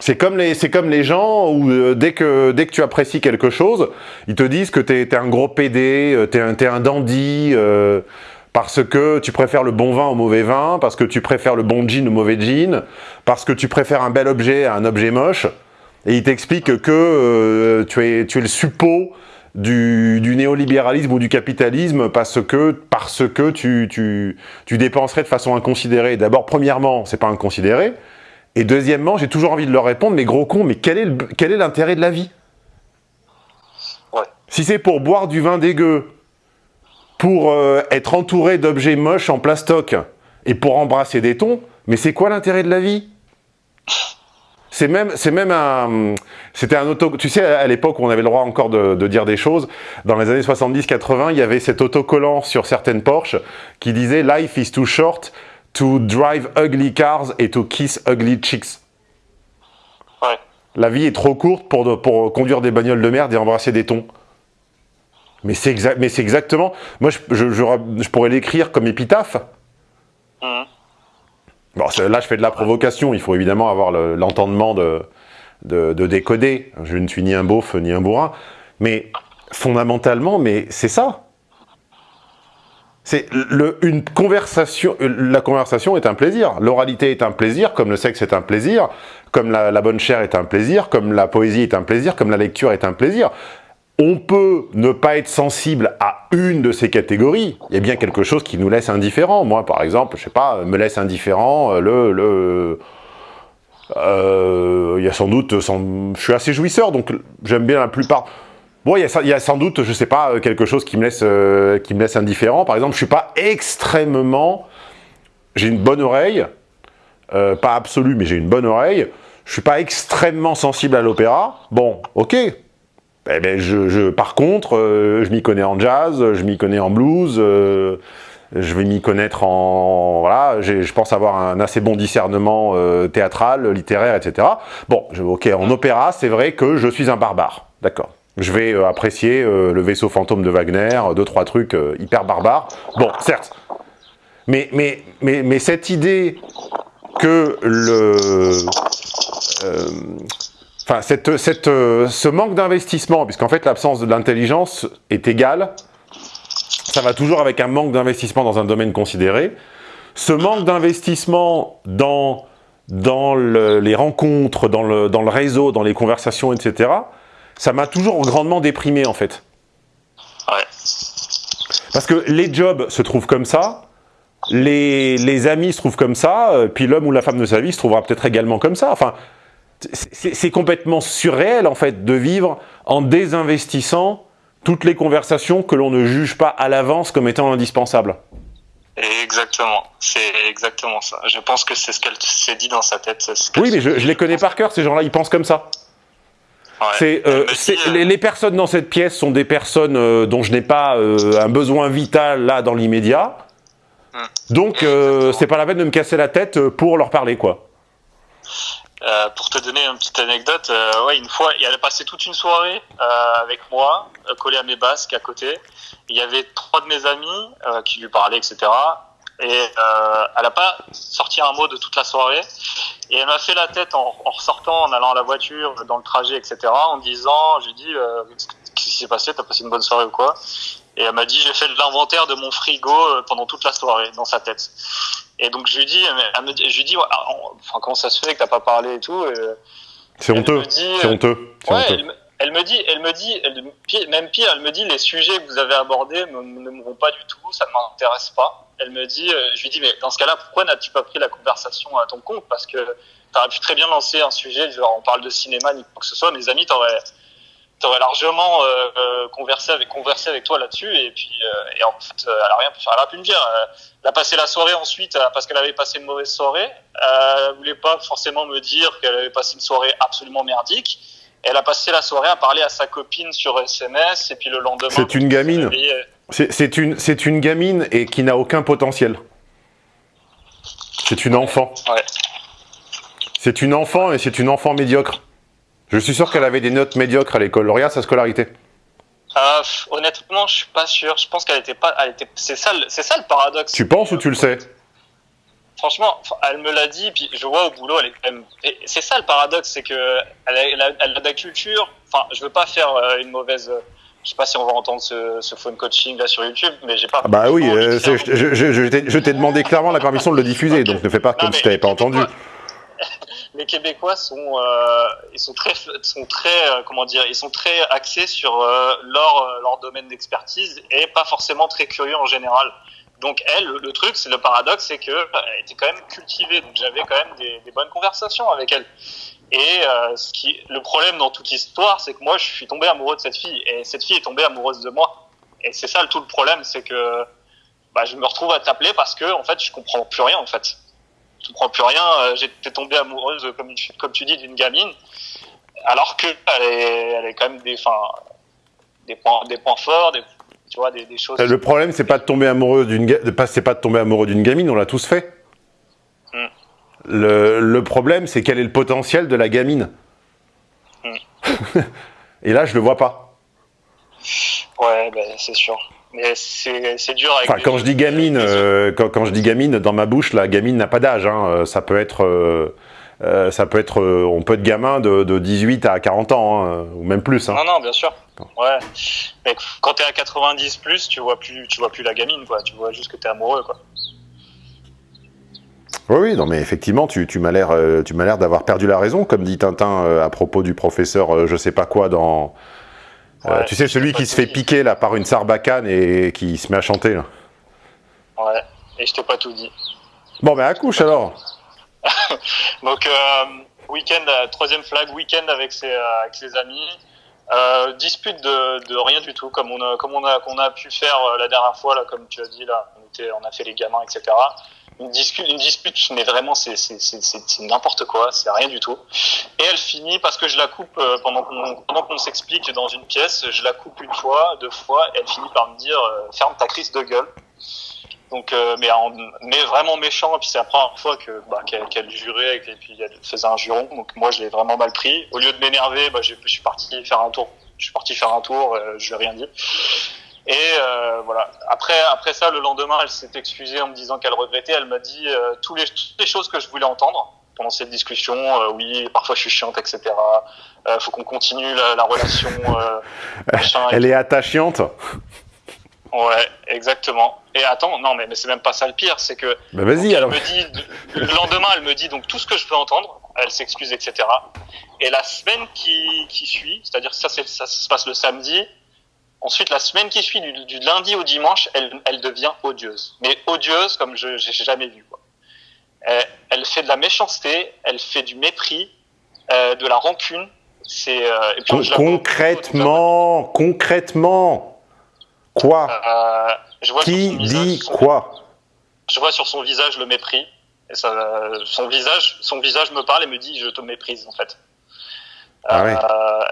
C'est comme les, c'est comme les gens où euh, dès que dès que tu apprécies quelque chose, ils te disent que t'es es un gros PD, euh, t'es un t'es un dandy euh, parce que tu préfères le bon vin au mauvais vin, parce que tu préfères le bon jean au mauvais jean, parce que tu préfères un bel objet à un objet moche, et ils t'expliquent que euh, tu es tu es le suppôt du, du néolibéralisme ou du capitalisme parce que parce que tu tu tu dépenserais de façon inconsidérée. D'abord, premièrement, c'est pas inconsidéré. Et deuxièmement, j'ai toujours envie de leur répondre, mais gros con, mais quel est l'intérêt de la vie? Ouais. Si c'est pour boire du vin dégueu, pour euh, être entouré d'objets moches en plastoc, et pour embrasser des tons, mais c'est quoi l'intérêt de la vie? C'est même, c'est même un, c'était un auto, tu sais, à l'époque où on avait le droit encore de, de dire des choses, dans les années 70-80, il y avait cet autocollant sur certaines Porsche qui disait « Life is too short to drive ugly cars et to kiss ugly chicks ». Ouais. La vie est trop courte pour, de- pour conduire des bagnoles de merde et embrasser des tons. Mais c'est c'est exactement. Moi, je, je- je- je pourrais l'écrire comme épitaphe. Mhm. Bon, là, je fais de la provocation. Il faut évidemment avoir le- l'entendement de, de, de décoder. Je ne suis ni un beauf ni un bourrin. Mais fondamentalement, mais c'est ça. C'est une conversation. La conversation est un plaisir. L'oralité est un plaisir, comme le sexe est un plaisir, comme la, la bonne chair est un plaisir, comme la poésie est un plaisir, comme la lecture est un plaisir. On peut ne pas être sensible à une de ces catégories. Il y a bien quelque chose qui nous laisse indifférents. Moi, par exemple, je sais pas, me laisse indifférent euh, le... euh, il y a sans doute... je suis assez jouisseur, donc j'aime bien la plupart... Bon, il y, a, sans doute, je sais pas, euh, quelque chose qui me laisse, indifférent. Par exemple, je suis pas extrêmement... J'ai une bonne oreille, pas absolue, mais j'ai une bonne oreille. Je suis pas extrêmement sensible à l'opéra. Bon, ok, eh ben, je, je- par contre, euh, je m'y connais en jazz, je m'y connais en blues, euh, je vais m'y connaître en... Voilà, je pense avoir un assez bon discernement euh, théâtral, littéraire, etc. Bon, je- ok, en opéra, c'est vrai que je suis un barbare, d'accord. Je vais apprécier le vaisseau fantôme de Wagner, deux, trois trucs hyper barbares. Bon, certes. Mais, mais, mais, mais cette idée que le... Enfin, cette, cette, euh, ce manque d'investissement, puisqu'en fait l'absence de l'intelligence est égale, ça va toujours avec un manque d'investissement dans un domaine considéré. Ce manque d'investissement dans, dans le- les rencontres, dans le, dans le réseau, dans les conversations, etc., ça m'a toujours grandement déprimé en fait. Ouais. Parce que les jobs se trouvent comme ça, les, les amis se trouvent comme ça, euh, puis l'homme ou la femme de sa vie se trouvera peut-être également comme ça. Enfin, c'est- complètement surréel en fait de vivre en désinvestissant toutes les conversations que l'on ne juge pas à l'avance comme étant indispensables. Exactement. C'est exactement ça. Je pense que c'est ce qu'elle s'est dit dans sa tête. Oui, mais je, les connais par cœur, ces gens-là, ils pensent comme ça. Ouais. Euh, euh, les, les personnes dans cette pièce sont des personnes euh, dont je n'ai pas euh, un besoin vital là dans l'immédiat. Hmm. Donc, c'est pas la peine de me casser la tête pour leur parler, quoi. Euh, pour te donner une petite anecdote, euh, ouais, une fois, elle a passé toute une soirée euh, avec moi, euh, collée à mes basques à côté. Il y avait trois de mes amis euh, qui lui parlaient, etc. Et euh, elle a pas sorti un mot de toute la soirée. Et elle m'a fait la tête en, en ressortant, en allant à la voiture, dans le trajet, etc. En disant, j'ai dit, euh, qu'est-ce qui s'est passé? T'as passé une bonne soirée ou quoi? Et elle m'a dit, j'ai fait l'inventaire de mon frigo pendant toute la soirée, dans sa tête. Et donc je lui dis, elle me je lui dis, ah, on- enfin comment ça se fait que t'as pas parlé et tout C'est honteux. C'est honteux. Ouais, honteux. elle, me- elle me dit, elle me dit, elle- même pire, elle me dit, les sujets que vous avez abordés ne me vont pas du tout, ça ne m'intéresse pas. Elle me dit, euh, je lui dis, mais dans ce cas-là, pourquoi n'as-tu pas pris la conversation à ton compte? Parce que tu aurais pu très bien lancer un sujet, genre on parle de cinéma, ni quoi que ce soit, mes amis t'auraient t'aurais largement euh, conversé avec conversé avec toi là-dessus et puis euh, et en fait euh, elle a rien pu faire elle a pu me dire elle a passé la soirée ensuite parce qu'elle avait passé une mauvaise soirée elle voulait pas forcément me dire qu'elle avait passé une soirée absolument merdique elle a passé la soirée à parler à sa copine sur SMS et puis le lendemain C'est une gamine. C'est c'est une, c'est une gamine et qui n'a aucun potentiel. C'est une enfant. Ouais. C'est une enfant et c'est une enfant médiocre. Je suis sûr qu'elle avait des notes médiocres à l'école. Regarde sa scolarité. Euh, pff, honnêtement, je suis pas sûr. Je pense qu'elle était pas. Elle était. C'est ça, le- c'est ça le paradoxe. Tu penses ou tu le sais? Franchement, elle me l'a dit, puis je vois au boulot, elle est quand même. et C'est ça le paradoxe, c'est que elle a, elle a- elle a de la culture. Enfin, je veux pas faire euh, une mauvaise. euh, Je sais pas si on va entendre ce, ce phone coaching là sur YouTube, mais j'ai pas. Ah Bah oui, euh, je, je- je t'ai- demandé clairement la permission de le diffuser, donc ne fais pas Non, comme si les pas entendu. Les Québécois sont, euh, ils sont très, sont très, euh, comment dire, ils sont très axés sur euh, leur, leur domaine d'expertise et pas forcément très curieux en général. Donc elle, le, truc, c'est le paradoxe, c'est que euh, elle était quand même cultivée, donc j'avais quand même des, bonnes conversations avec elle. Et ce qui, le problème dans toute l'histoire, c'est que moi, je suis tombé amoureux de cette fille et cette fille est tombée amoureuse de moi. Et c'est ça le tout le problème, c'est que bah, je me retrouve à t'appeler parce que en fait, je comprends plus rien en fait. Je comprends plus rien. euh, J'étais tombé amoureuse, comme, une- comme tu dis, d'une gamine, alors que elle est, elle est quand même des, des points, des points forts, des, tu vois, des, des choses. Le problème, c'est pas de tomber amoureux d'une, pas, c'est pas de tomber amoureux d'une gamine. On l'a tous fait. Mm. Le, le problème, c'est quel est le potentiel de la gamine. Mm. Et là, je le vois pas. Ouais, ben, c'est sûr. Mais c'est dur avec. Enfin, les- quand je dis gamine, euh, quand, quand je dis gamine, dans ma bouche, la gamine n'a pas d'âge. hein. Euh, Ça peut être, euh, ça peut être, on peut être gamin de, de 18 à 40 ans, hein, ou même plus. hein. Non, non, bien sûr. Ouais. Mais quand t'es à 90 plus, tu vois plus, tu vois plus la gamine, quoi. Tu vois juste que t'es amoureux, quoi. Oui, oui, non, mais effectivement, tu, tu m'as l'air, tu m'as l'air d'avoir perdu la raison, comme dit Tintin à propos du professeur, je sais pas quoi dans. Euh, Ouais, tu sais, celui qui se fait piquer là par une sarbacane et qui se met à chanter. Là. Ouais. Et je t'ai pas tout dit. Bon, ben accouche alors. Donc euh, week-end, euh, troisième flag, week-end avec ses, avec ses amis. Euh, dispute de, de rien du tout, comme on a, comme on a, qu'on a pu faire la dernière fois, là, comme tu as dit, là, on, était, on a fait les gamins, etc. Une dispute, une dispute, mais vraiment, c'est, n'importe quoi, c'est rien du tout. Et elle finit parce que je la coupe euh, pendant qu'on, pendant qu'on s'explique dans une pièce, je la coupe une fois, deux fois, et elle finit par me dire euh, ferme ta crise de gueule. Donc, euh, mais, en- mais vraiment méchant. Et puis c'est la première fois que bah, qu'elle jurait et puis elle faisait un juron. Donc moi je l'ai vraiment mal pris. Au lieu de m'énerver, bah, j'ai- je suis parti faire un tour. Je suis parti faire un tour. euh, je lui ai rien dit. Et euh, voilà. Après après ça, le lendemain, elle s'est excusée en me disant qu'elle regrettait. Elle m'a dit euh, tous les, toutes les choses que je voulais entendre pendant cette discussion. Euh, oui, parfois je suis chiante, etc. Euh, faut qu'on continue la, la relation. Euh, machin, Elle est attachante. Ouais, exactement. Et attends, non, mais, mais c'est même pas ça le pire, c'est que Ben vas-y alors. me dit, le lendemain, elle me dit donc tout ce que je veux entendre, elle s'excuse, etc. Et la semaine qui, qui suit, c'est-à-dire que ça, ça se passe le samedi, ensuite la semaine qui suit, du, du lundi au dimanche, elle, elle devient odieuse. Mais odieuse comme je j'ai jamais vu. Quoi. Elle, elle fait de la méchanceté, elle fait du mépris, euh, de la rancune. C'est euh, Con- concrètement, concrètement. Quoi? Euh, je vois sur Qui visage dit son- quoi? Je vois sur son visage le mépris. Et ça, son visage, son visage me parle et me dit je te méprise en fait. Ah.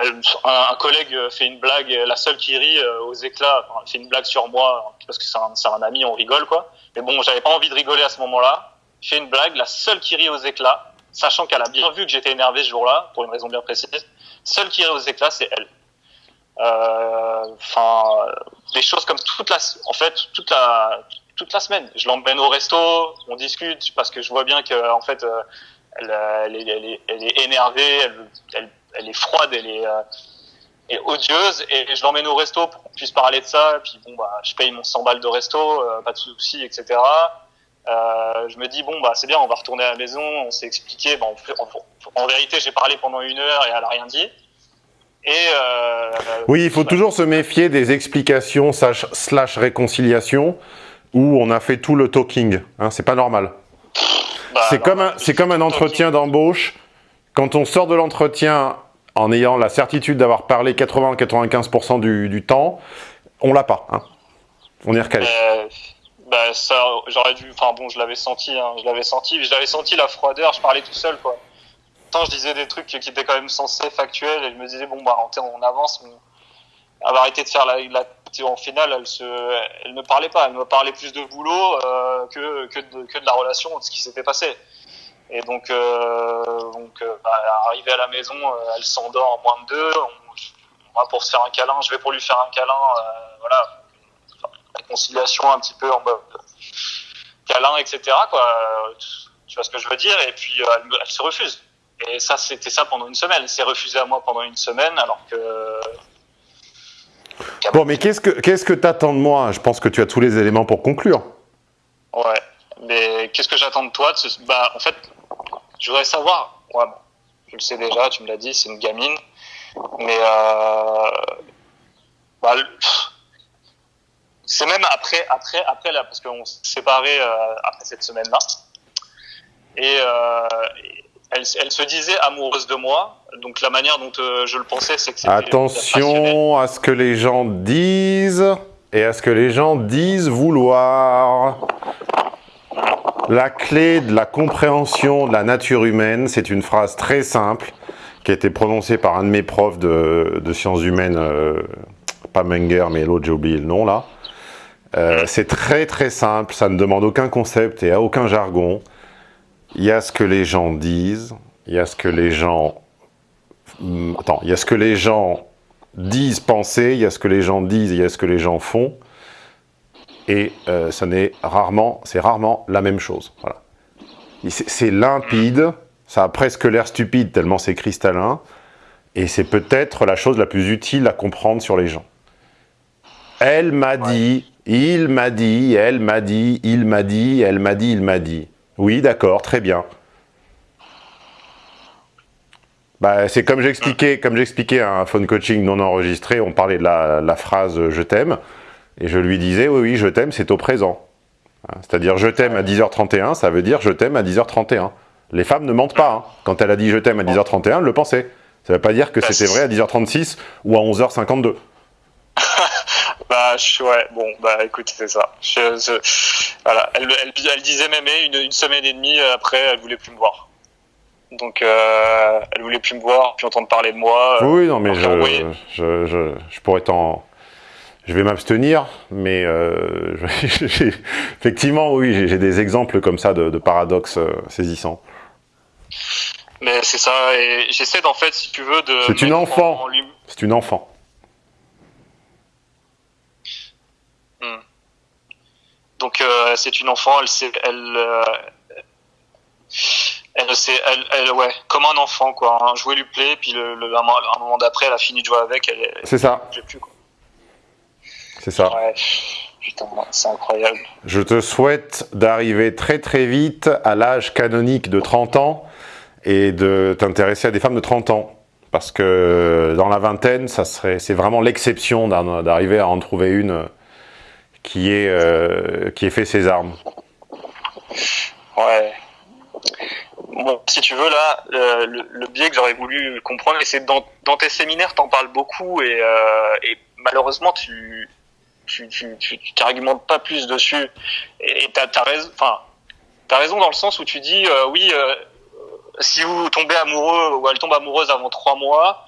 Euh, un, collègue fait une blague, la seule qui rit euh, aux éclats, enfin, fait une blague sur moi parce que c'est un, ami, on rigole quoi. Mais bon, j'avais pas envie de rigoler à ce moment-là. Fait une blague, la seule qui rit aux éclats, sachant qu'elle a bien vu que j'étais énervé ce jour-là pour une raison bien précise. Seule qui rit aux éclats, c'est elle. Euh, Enfin, des choses comme toute la, en fait, toute la, toute la semaine. Je l'emmène au resto, on discute parce que je vois bien que en fait, euh, elle, est, énervée, elle, est froide, elle est, euh, odieuse et je l'emmène au resto pour qu'on puisse parler de ça. Et puis bon, bah, je paye mon 100 balles de resto, euh, pas de soucis, etc. Euh, je me dis bon bah c'est bien, on va retourner à la maison, on s'est expliqué. Bon, en, vérité, j'ai parlé pendant une heure et elle a rien dit. Oui, il faut bah, toujours se méfier des explications slash, slash réconciliation où on a fait tout le talking. Hein, c'est pas normal. Bah, C'est comme, un- comme un entretien d'embauche. Quand on sort de l'entretien en ayant la certitude d'avoir parlé 80-95% du, du temps, on l'a pas. hein. On est recalé. Euh, bah ça, j'aurais dû. Enfin bon, je l'avais senti, hein, je l'avais senti, j'avais senti la froideur. Je parlais tout seul, quoi. Pourtant, je disais des trucs qui étaient quand même censés factuels, et je me disais bon bah on, on avance. Mais... Elle va arrêter de faire la, la en finale, elle ne parlait pas. Elle me parlait plus de boulot euh, que de, la relation, de ce qui s'était passé. Et donc, euh, euh, bah, arrivée à la maison, elle s'endort en moins de deux. On, va pour se faire un câlin. Je vais pour lui faire un câlin. voilà réconciliation un petit peu en mode câlin, etc. Tu vois ce que je veux dire? Et puis elle se refuse. Et ça, c'était ça pendant une semaine. Elle s'est refusée à moi pendant une semaine, alors que. Bon, mais qu'est-ce que qu'est-ce que t'attends de moi? Je pense que tu as tous les éléments pour conclure. Ouais. Mais qu'est-ce que j'attends de toi? Bah, en fait, je voudrais savoir. Ouais, bon, je le sais déjà, tu me l'as dit, c'est une gamine. Mais. Euh... Bah, c'est même après, après, après là, parce qu'on s'est séparés euh, après cette semaine-là. Et euh, elle, elle se disait amoureuse de moi. Donc la manière dont euh, je le pensais, c'est que c'était. Attention à ce que les gens disent et à ce que les gens disent vouloir. La clé de la compréhension de la nature humaine, c'est une phrase très simple qui a été prononcée par un de mes profs de, de sciences humaines, euh, pas Menger, mais l'autre, j'ai oublié le nom là. Euh, c'est très très simple, ça ne demande aucun concept et aucun jargon. Il y a ce que les gens disent, il y a ce que les gens Hum, Attends, il y a ce que les gens disent penser, il y a ce que les gens disent, il y a ce que les gens font. Et euh, ça n'est rarement, c'est rarement la même chose. Voilà. C'est limpide, ça a presque l'air stupide tellement c'est cristallin. Et c'est peut-être la chose la plus utile à comprendre sur les gens. Elle m'a dit, il m'a dit, elle m'a dit, il m'a dit, elle m'a dit, il m'a dit. Oui, d'accord, très bien. Bah, c'est comme j'expliquais, comme j'expliquais à un phone coaching non enregistré, on parlait de la, la phrase euh, « je t'aime » et je lui disais « oui, oui, je t'aime, c'est au présent ». Hein, C'est-à-dire « je t'aime à 10h31 », ça veut dire « je t'aime à 10h31 ». Les femmes ne mentent pas. hein. Quand elle a dit « je t'aime à 10h31 », elle le pensait. Ça ne veut pas dire que Bah, c'était vrai à 10h36 ou à 11h52. Ouais, bon, bah, écoute, c'est ça. Je, je- voilà, elle, elle, elle disait même eh, une, une semaine et demie après, elle voulait plus me voir. Donc, euh, elle voulait plus me voir, puis entendre parler de moi. euh, Oui, non, mais je, je, je, je pourrais t'en... Je vais m'abstenir, mais euh, effectivement, oui, j'ai- des exemples comme ça de, de paradoxes euh, saisissants. Mais c'est ça, et j'essaie d'en fait, si tu veux, de. C'est une enfant. en C'est une enfant. Hmm. Donc, euh, c'est une enfant, elle sait, elle. euh, elle sait, elle, elle, ouais, comme un enfant, quoi. Un jouet lui plaît, puis le, le- un, mo- un moment d'après, elle a fini de jouer avec, elle. C'est ça, plus, quoi. c'est ça. Ouais, putain, c'est incroyable. Je te souhaite d'arriver très très vite à l'âge canonique de 30 ans et de t'intéresser à des femmes de 30 ans. Parce que dans la vingtaine, ça serait, c'est vraiment l'exception d'arriver à en trouver une qui ait, euh, qui ait fait ses armes. Ouais. Bon, si tu veux, là, euh, le, biais que j'aurais voulu comprendre, c'est dans, dans tes séminaires, t'en parles beaucoup, et, euh, malheureusement, tu tu tu tu pas plus dessus. Et t'as t'as raison, enfin, t'as raison dans le sens où tu dis, oui, si vous tombez amoureux ou elle tombe amoureuse avant trois mois,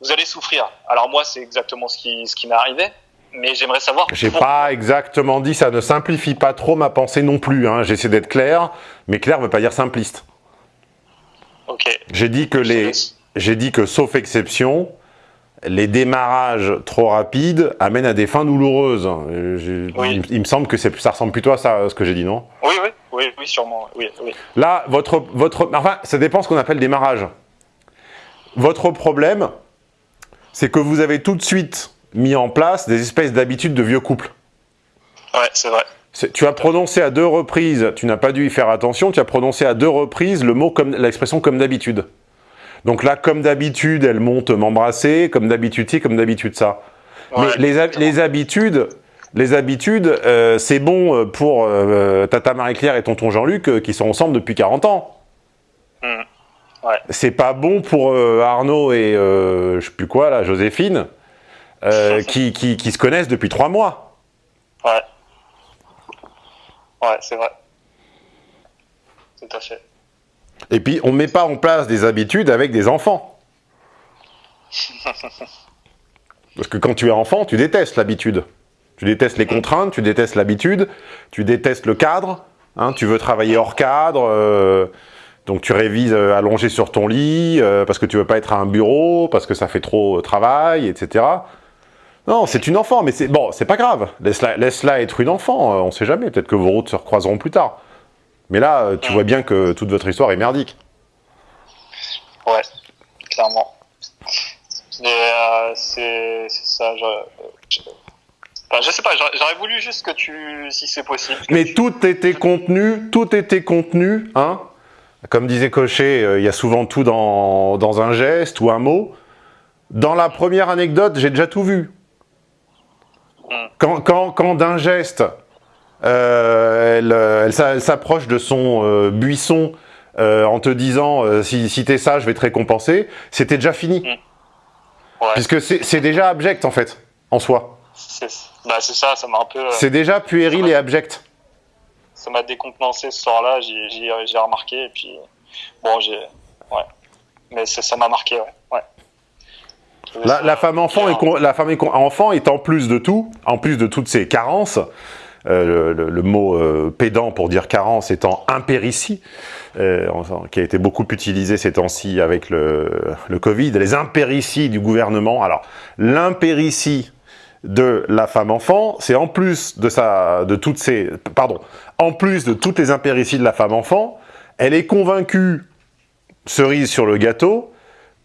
vous allez souffrir. Alors moi, c'est exactement ce qui ce qui m'est arrivé, mais j'aimerais savoir. J'ai pas exactement dit ça, ne simplifie pas trop ma pensée non plus. Hein. J'essaie d'être clair, mais clair veut pas dire simpliste. Ok. J'ai dit que les, j'ai dit que sauf exception, les démarrages trop rapides amènent à des fins douloureuses. Euh, Oui. il, il me semble que ça ressemble plutôt à ça, ce que j'ai dit, non? Oui, oui, oui, oui, sûrement. Oui, oui. Là, votre, votre, enfin, ça dépend ce qu'on appelle démarrage. Votre problème, c'est que vous avez tout de suite mis en place des espèces d'habitudes de vieux couple. Ouais, c'est vrai. Tu as prononcé à deux reprises, tu n'as pas dû y faire attention, tu as prononcé à deux reprises le mot comme l'expression comme d'habitude. Donc là, comme d'habitude, elle monte m'embrasser, comme d'habitude ci, comme d'habitude ça. Ouais, Mais les, hab- les habitudes, les habitudes, euh, c'est bon euh, pour euh, Tata Marie-Claire et tonton Jean-Luc euh, qui sont ensemble depuis 40 ans. Hmm. Ouais. C'est pas bon pour Arnaud et je sais plus quoi là, Joséphine, euh, qui, qui, qui se connaissent depuis trois mois. Ouais. Ouais, c'est vrai. Tout à fait. Et puis on met pas en place des habitudes avec des enfants. Parce que quand tu es enfant, tu détestes l'habitude. Tu détestes les contraintes, tu détestes l'habitude, tu détestes le cadre, hein, tu veux travailler hors cadre, euh, donc tu révises euh, allongé sur ton lit, euh, parce que tu veux pas être à un bureau, parce que ça fait trop travail, etc. Non, c'est une enfant, mais c'est bon, c'est pas grave. Laisse-la être une enfant, euh, on sait jamais, peut-être que vos routes se recroiseront plus tard. Mais là, euh, tu vois bien que toute votre histoire est merdique. Ouais, clairement. Mais euh, c'est ça. Je, je, enfin, je sais pas, j'aurais voulu juste que tu, si c'est possible. Mais tu- tout était contenu, tout était contenu, hein. Comme disait Cochet, euh, il y a souvent tout dans, dans un geste ou un mot. Dans la première anecdote, j'ai déjà tout vu. Quand, quand, quand d'un geste, euh, elle, euh, elle s'a- elle s'approche de son euh, buisson euh, en te disant si, si t'es ça, je vais te récompenser, c'était déjà fini. Ouais, Puisque c'est déjà abject, en fait, en soi. c'est bah, c'est ça, ça m'a un peu. C'est déjà puéril et abject. ça m'a décontenancé ce soir-là, j'ai- remarqué, et puis bon, j'ai. Ouais. Mais ça ça m'a marqué, ouais. ouais. La, femme enfant est, en plus de tout, en plus de toutes ses carences, euh, le, mot euh, pédant pour dire carence étant impéritie, euh, qui a été beaucoup utilisé ces temps-ci avec le, le Covid, les impérities du gouvernement. Alors, l'impéritie de la femme enfant, c'est en plus de sa, de toutes ces, pardon, en plus de toutes les impérities de la femme enfant, elle est convaincue, cerise sur le gâteau,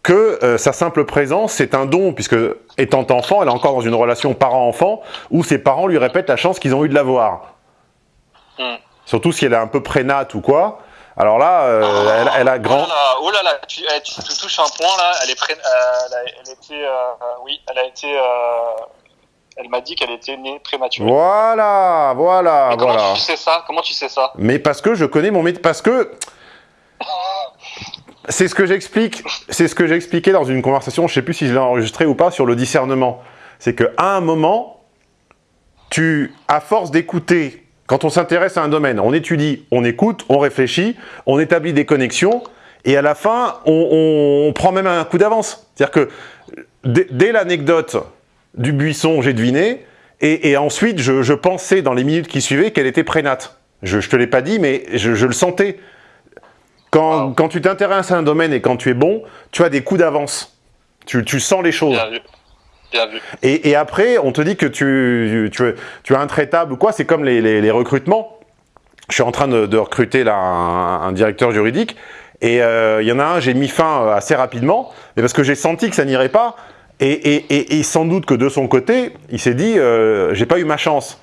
que euh, sa simple présence, c'est un don, puisque étant enfant, elle est encore dans une relation parent-enfant, où ses parents lui répètent la chance qu'ils ont eu de l'avoir. Hmm. Surtout si elle est un peu prénate ou quoi. Alors là, euh, elle, elle a grand... Oh là là, oh là là, tu, eh, tu, tu touches un point là. Elle est pré- euh, elle, a, elle était, oui, elle a été. elle m'a dit qu'elle était née prématurée. Voilà, voilà, Mais comment voilà. tu sais ça? Comment tu sais ça? Mais parce que je connais mon métier, parce que c'est ce que j'explique, c'est ce que j'ai expliqué dans une conversation, je sais plus si je l'ai enregistré ou pas, sur le discernement. C'est qu'à un moment, tu, à force d'écouter, quand on s'intéresse à un domaine, on étudie, on écoute, on réfléchit, on établit des connexions, et à la fin, on, prend même un coup d'avance. C'est-à-dire que dès, l'anecdote du buisson, j'ai deviné, et, ensuite, je, pensais dans les minutes qui suivaient qu'elle était prénate. Je, je te l'ai pas dit, mais je le sentais. Quand, quand tu t'intéresses à un domaine et quand tu es bon, tu as des coups d'avance. Tu, tu sens les choses. Bien vu. Bien vu. Et, et après, on te dit que tu, tu, es- tu ou quoi, c'est comme les, les- les recrutements. Je suis en train de, de recruter là un, un directeur juridique, et euh, il y en a un, j'ai mis fin euh, assez rapidement, mais parce que j'ai senti que ça n'irait pas, et, et- et- et sans doute que de son côté, il s'est dit, euh, j'ai pas eu ma chance.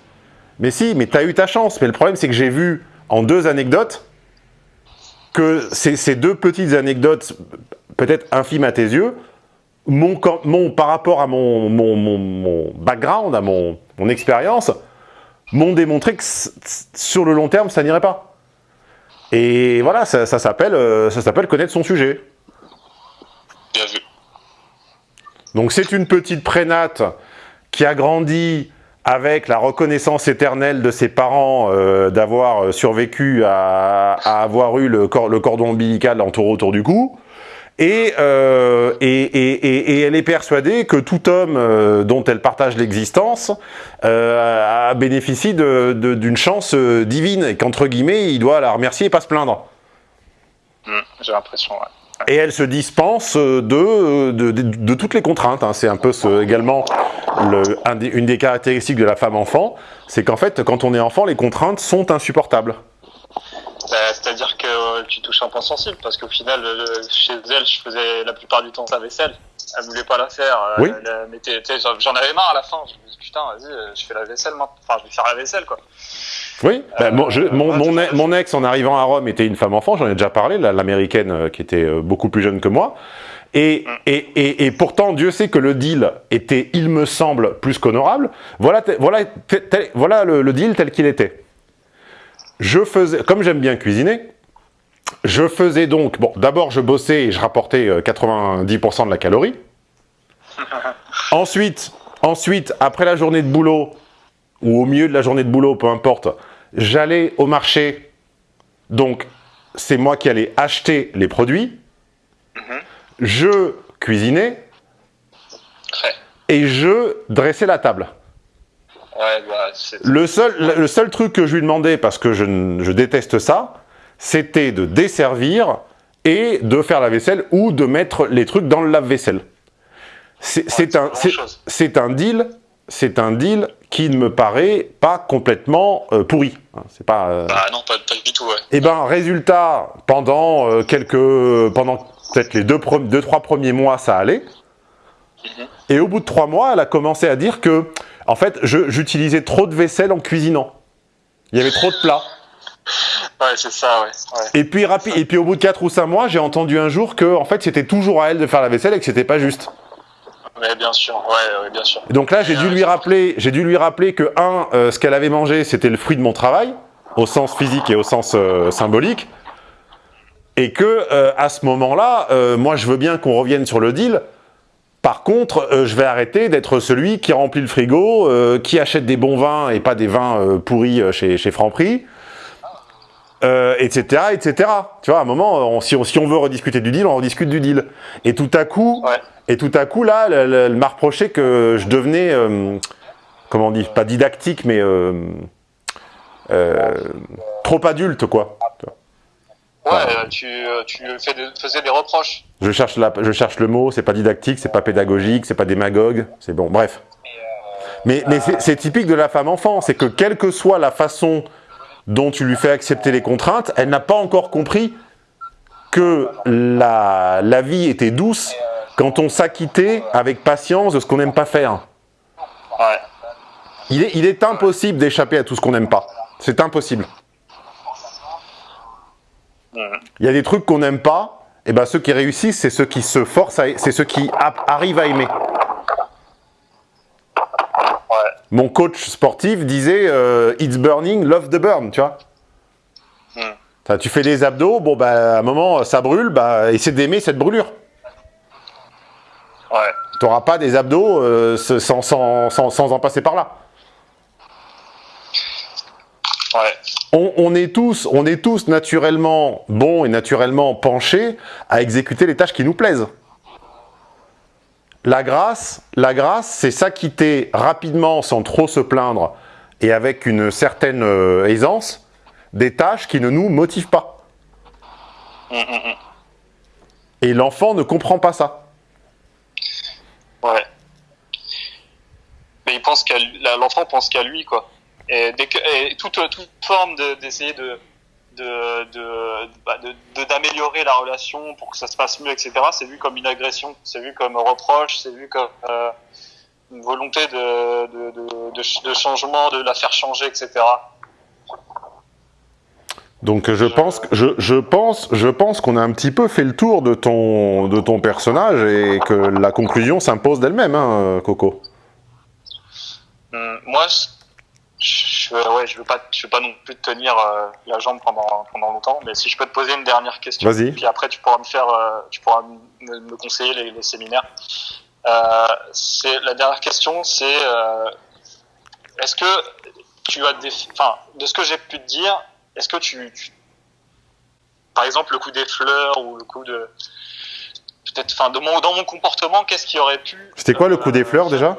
Mais si, mais tu as eu ta chance, mais le problème c'est que j'ai vu en deux anecdotes que ces, ces deux petites anecdotes, peut-être infimes à tes yeux, mon, par rapport à mon, mon, mon- background, à mon, mon expérience, m'ont démontré que sur le long terme, ça n'irait pas. Et voilà, ça, euh, ça s'appelle connaître son sujet. Bien vu. Donc c'est une petite prénate qui a grandi avec la reconnaissance éternelle de ses parents euh, d'avoir euh, survécu à, avoir eu le, cor- le cordon ombilical entouré autour du cou. Et, euh, et, elle est persuadée que tout homme dont elle partage l'existence euh, a bénéficie d'une chance divine et qu'entre guillemets, il doit la remercier et pas se plaindre. Hmm, J'ai l'impression, ouais. Et elle se dispense de, de, de- de toutes les contraintes. hein. C'est un peu ce- également le- un des- une des caractéristiques de la femme enfant, c'est qu'en fait, quand on est enfant, les contraintes sont insupportables. Bah, C'est-à-dire que euh, tu touches un point sensible, parce qu'au final, euh, chez elle, je faisais la plupart du temps sa vaisselle. Elle voulait pas la faire. euh, Oui. j'en- avais marre à la fin. Je me dis, putain, vas-y, je fais la vaisselle maintenant. Enfin, je vais faire la vaisselle, quoi. Oui, Euh, mon, je- ex en arrivant à Rome était une femme enfant, j'en ai déjà parlé, la- l'américaine euh, qui était euh, beaucoup plus jeune que moi. Et, et, et, et pourtant, Dieu sait que le deal était, il me semble, plus qu'honorable. Voilà, voilà, tel- voilà le, le deal tel qu'il était. Je faisais, comme j'aime bien cuisiner, je faisais donc, bon, d'abord je bossais et je rapportais euh, 90% de la calorie. Ensuite, ensuite, après la journée de boulot, ou au milieu de la journée de boulot, peu importe, j'allais au marché, donc c'est moi qui allais acheter les produits, je cuisinais Ouais. et je dressais la table. Ouais, bah. Le seul, le seul truc que je lui demandais, parce que je, je déteste ça, c'était de desservir et de faire la vaisselle ou de mettre les trucs dans le lave-vaisselle. Un, c'est un deal, c'est un deal qui ne me paraît pas complètement euh, pourri. Hein, C'est pas. euh, Bah, non, pas, pas du tout, ouais. Eh ben, résultat, pendant euh, quelques, pendant peut-être les deux, deux, trois premiers mois, ça allait. Et au bout de trois mois, elle a commencé à dire que, en fait, j'utilisais trop de vaisselle en cuisinant. Il y avait trop de plats. Ouais, c'est ça, ouais. ouais. Et puis, et puis au bout de quatre ou cinq mois, j'ai entendu un jour que, en fait, c'était toujours à elle de faire la vaisselle et que c'était pas juste. Mais bien sûr, ouais, ouais, bien sûr. Et donc là, j'ai dû lui rappeler, j'ai dû lui rappeler que un, euh, ce qu'elle avait mangé, c'était le fruit de mon travail, au sens physique et au sens euh, symbolique, et que euh, à ce moment-là, euh, moi, je veux bien qu'on revienne sur le deal. Par contre, euh, je vais arrêter d'être celui qui remplit le frigo, euh, qui achète des bons vins et pas des vins euh, pourris euh, chez, chez Franprix, euh, etc., etc. Tu vois, à un moment, on- si, on, si on veut rediscuter du deal, on rediscute du deal. Et tout à coup, Ouais. Et tout à coup, là, elle, m'a reproché que je devenais, euh, comment on dit, pas didactique, mais euh, euh, trop adulte, quoi. Ouais, tu, tu fais des- faisais des reproches. Je cherche, la, je cherche le mot, c'est pas didactique, c'est pas pédagogique, c'est pas démagogue, c'est bon, bref. Mais, mais c'est typique de la femme enfant, c'est que quelle que soit la façon dont tu lui fais accepter les contraintes, elle n'a pas encore compris que la, la vie était douce quand on s'acquittait avec patience de ce qu'on n'aime pas faire. Ouais. Il est, il est impossible d'échapper à tout ce qu'on n'aime pas. C'est impossible. Il y a des trucs qu'on n'aime pas, et ben ceux qui réussissent, c'est ceux qui se forcent, c'est ceux qui arrivent à aimer. Ouais. Mon coach sportif disait euh, It's burning, love the burn, tu vois. Ça, tu fais des abdos, bon bah à un moment ça brûle, bah essaie d'aimer cette brûlure. Ouais. Tu n'auras pas des abdos euh, sans, sans, sans, sans en passer par là. Ouais. On, on est tous, on est tous naturellement bons et naturellement penchés à exécuter les tâches qui nous plaisent. La grâce, la grâce, c'est s'acquitter rapidement, sans trop se plaindre, et avec une certaine euh, aisance, des tâches qui ne nous motivent pas. Mm, mm, mm. Et l'enfant ne comprend pas ça. Ouais. Mais il pense qu'à l'enfant pense qu'à lui, quoi. Et, toute, toute forme de- d'essayer de de de bah, de- de- d'améliorer la relation pour que ça se passe mieux, etc. C'est vu comme une agression, c'est vu comme reproche, c'est vu comme euh, une volonté de de changement, de la faire changer, etc. Donc je pense, je, je pense, je pense qu'on a un petit peu fait le tour de ton, de ton personnage et que la conclusion s'impose d'elle-même, hein, Coco. Hum, moi, je, ouais, je veux pas, je veux pas non plus te tenir euh, la jambe pendant pendant longtemps, mais si je peux te poser une dernière question, puis après tu pourras me faire, euh, tu pourras me, me conseiller les, les séminaires. Euh, c'est la dernière question, c'est euh, est-ce que tu as des, enfin, de ce que j'ai pu te dire, est-ce que tu, tu- par exemple, le coup des fleurs ou le coup de peut-être, enfin, mon, dans mon comportement, qu'est-ce qui aurait pu C'était quoi le coup des euh, fleurs déjà?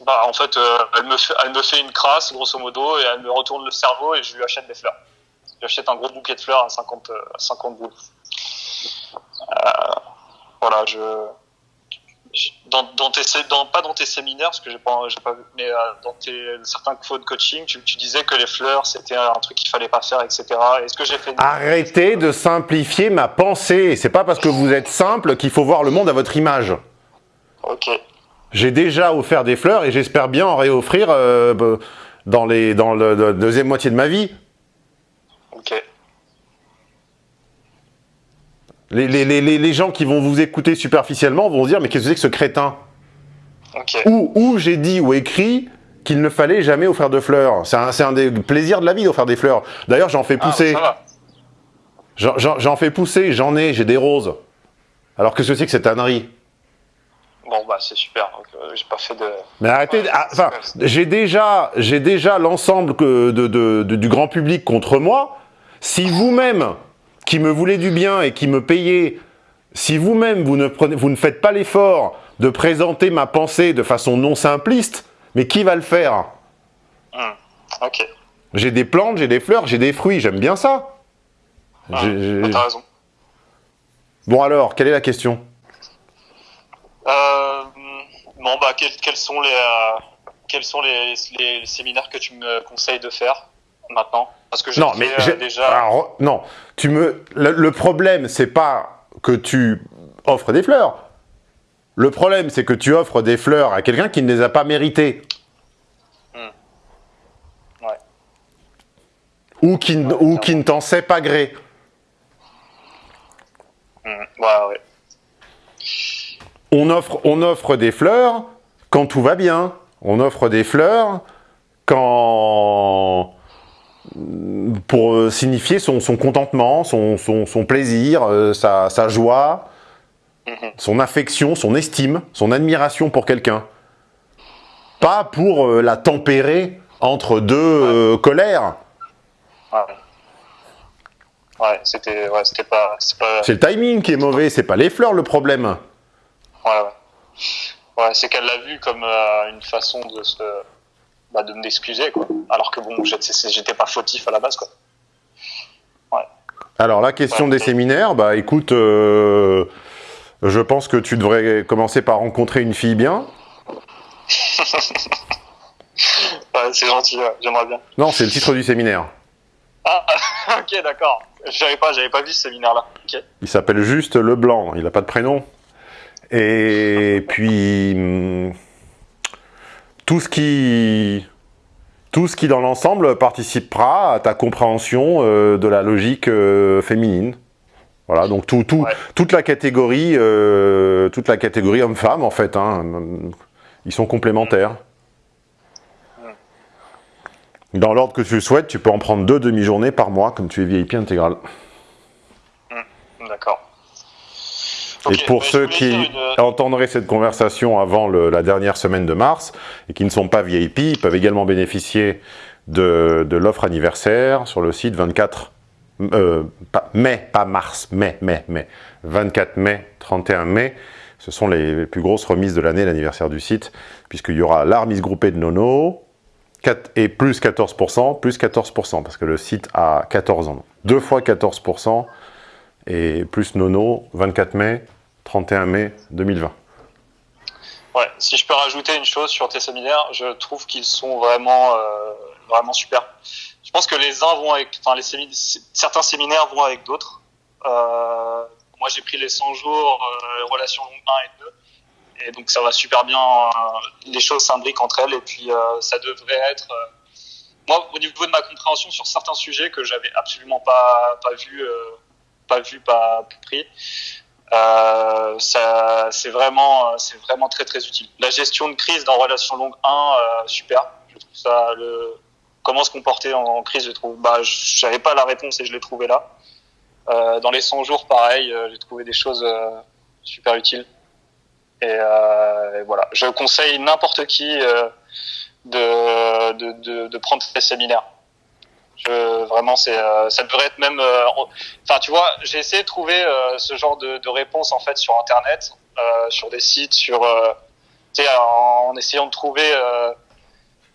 Bah, en fait, euh, elle, me fait, elle me fait une crasse, grosso modo, et elle me retourne le cerveau et je lui achète des fleurs. Je lui achète un gros bouquet de fleurs à 50, euh, à 50 boules. voilà, je, je- dans, dans tes, dans, pas dans tes séminaires, parce que j'ai pas, j'ai pas vu, mais euh, dans tes, certains cours de coaching, tu, tu disais que les fleurs, c'était un truc qu'il fallait pas faire, etc. Est-ce que j'ai fait Arrêtez de simplifier ma pensée. C'est pas parce que vous êtes simple qu'il faut voir le monde à votre image. Ok, J'ai déjà offert des fleurs et j'espère bien en réoffrir euh, dans, les, dans le, la deuxième moitié de ma vie. ok. Les, les- les- les- gens qui vont vous écouter superficiellement vont se dire mais qu'est-ce que c'est que ce crétin? Ou, ou j'ai dit ou écrit qu'il ne fallait jamais offrir de fleurs. C'est un, un des plaisirs de la vie d'offrir des fleurs. D'ailleurs j'en fais Ah, pousser. J'en- fais pousser, j'en ai, j'ai des roses. Alors qu'est-ce que c'est que cette ânerie? Bon, bah, c'est super. Donc, euh, j'ai pas fait de. Mais arrêtez, Ouais, ah, enfin, j'ai déjà, déjà l'ensemble de- de- du grand public contre moi. Si vous-même, qui me voulez du bien et qui me payez, si vous-même vous vous ne faites pas l'effort de présenter ma pensée de façon non simpliste, mais qui va le faire? Hmm. Ok. J'ai des plantes, j'ai des fleurs, j'ai des fruits, j'aime bien ça. Ah, T'as raison. Bon alors, quelle est la question? Euh, bon, bah, quels, quels sont les, euh, quels sont les, les séminaires que tu me conseilles de faire maintenant? Parce que j'ai Non, fait, mais euh, j'ai- déjà. alors, non, tu me. Le, le problème, c'est pas que tu offres des fleurs. Le problème, c'est que tu offres des fleurs à quelqu'un qui ne les a pas méritées. Hmm. Ouais. Ou qui, n- ou qui ne t'en sait pas gré. Hmm, Ouais, ouais. On offre, on offre des fleurs quand tout va bien. On offre des fleurs quand pour euh, signifier son, son contentement, son, son- son plaisir, euh, sa, sa joie, Mhm. son affection, son estime, son admiration pour quelqu'un. Pas pour euh, la tempérer entre deux euh, colères. Ouais. Ouais, c'était, ouais, pas, c'est le timing qui est mauvais, c'est pas les fleurs le problème. ouais, ouais. Ouais, c'est qu'elle l'a vu comme une façon de se, bah, de m'excuser, quoi. Alors que bon, j'étais pas fautif à la base, quoi. Alors la question Ouais. des séminaires, bah écoute, euh, je pense que tu devrais commencer par rencontrer une fille bien. Ouais, c'est gentil, ouais, j'aimerais bien. Non, c'est le titre du séminaire. Ah, ok, d'accord. J'avais pas, j'avais pas vu ce séminaire-là. Il s'appelle juste Leblanc, il n'a pas de prénom. Et puis, hum, tout ce qui, tout ce qui dans l'ensemble participera à ta compréhension euh, de la logique euh, féminine. Voilà, donc tout, tout, Ouais. toute la catégorie, euh, toute la catégorie homme-femme en fait, hein, ils sont complémentaires. Dans l'ordre que tu le souhaites, tu peux en prendre deux demi-journées par mois, comme tu es VIP intégral. D'accord. Et pour bah, ceux qui une- entendraient cette conversation avant le- la dernière semaine de mars et qui ne sont pas VIP, ils peuvent également bénéficier de, de l'offre anniversaire sur le site 24 euh, pas- mai, pas mars, mai, mai, mai, 24 mai, 31 mai. Ce sont les plus grosses remises de l'année, l'anniversaire du site, puisqu'il y aura la remise groupée de Nono, 4 et plus 14%, plus 14%, parce que le site a 14 ans. Deux fois 14%, et plus Nono, 24 mai, 31 mai 2020. Ouais, si je peux rajouter une chose sur tes séminaires, je trouve qu'ils sont vraiment, euh, vraiment super. Je pense que les uns vont avec, enfin, les certains séminaires vont avec d'autres. Euh, moi, j'ai pris les 100 jours, euh, relations longues 1 et 2. Et donc, ça va super bien. euh, les choses s'imbriquent entre elles. Et puis, ça devrait être. moi, au niveau de ma compréhension sur certains sujets que j'avais absolument pas, pas vu, pas vu, pas pris, euh, ça, c'est vraiment, euh, c'est vraiment très très utile. La gestion de crise dans relation longue 1, euh, super. Je trouve ça, le, comment se comporter en, crise, je trouve, bah, je pas la réponse et je l'ai trouvé là. Euh, dans les 100 jours, pareil, euh, j'ai trouvé des choses super utiles. Et, et voilà, je conseille n'importe qui de, de, de, de prendre ces séminaires. Je, vraiment, c'est, euh, ça devrait être même. euh, en- Enfin, tu vois, j'ai essayé de trouver euh, ce genre de, de réponses en fait sur Internet, sur des sites, sur, en, en essayant de trouver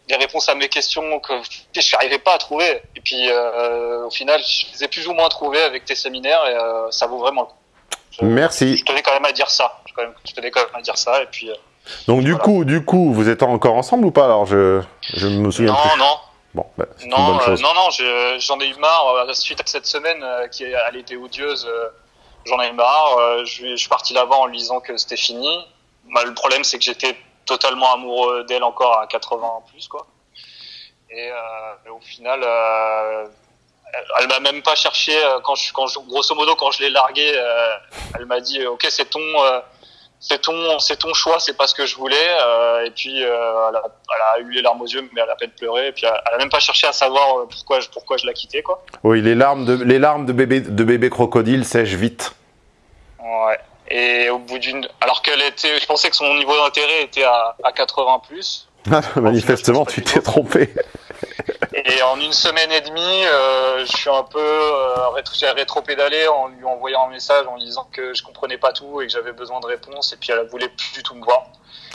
des réponses à mes questions que je n'arrivais pas à trouver. Et puis, au final, je les ai plus ou moins trouvées avec tes séminaires et ça vaut vraiment le coup. Merci. Je tenais quand même à dire ça. Je, quand même- je tenais quand même à dire ça. Et puis, Donc du Voilà. coup, du coup, vous êtes encore ensemble ou pas? Alors je, je me souviens non, plus. non, Bon, bah, non, euh, non, non, je- j'en ai eu marre. euh, suite à cette semaine euh, qui elle était odieuse, euh, j'en ai eu marre. je, suis parti là-bas en lui disant que c'était fini. Bah, le problème, c'est que j'étais totalement amoureux d'elle encore à 80 en plus, quoi. Et, et au final, elle, m'a même pas cherché quand je, quand je, grosso modo, quand je l'ai largué, euh, elle m'a dit, ok, c'est ton, c'est ton, c'est ton choix, c'est pas ce que je voulais. euh, et puis, euh, elle, a, elle a eu les larmes aux yeux, mais elle a peine pleuré. Et puis, elle, a même pas cherché à savoir euh, pourquoi, je- pourquoi je la quittais, quoi. Oui, les larmes de, les larmes de bébé, de bébé crocodile sèchent vite. Ouais. Et au bout d'une, alors qu'elle était, je pensais que son niveau d'intérêt était à, à 80 plus. Manifestement, tu t'es trompé. Et en une semaine et demie, euh, je suis un peu euh, rétro- j'ai rétro-pédalé en lui envoyant un message en lui disant que je comprenais pas tout et que j'avais besoin de réponses. Et puis elle voulait plus du tout me voir.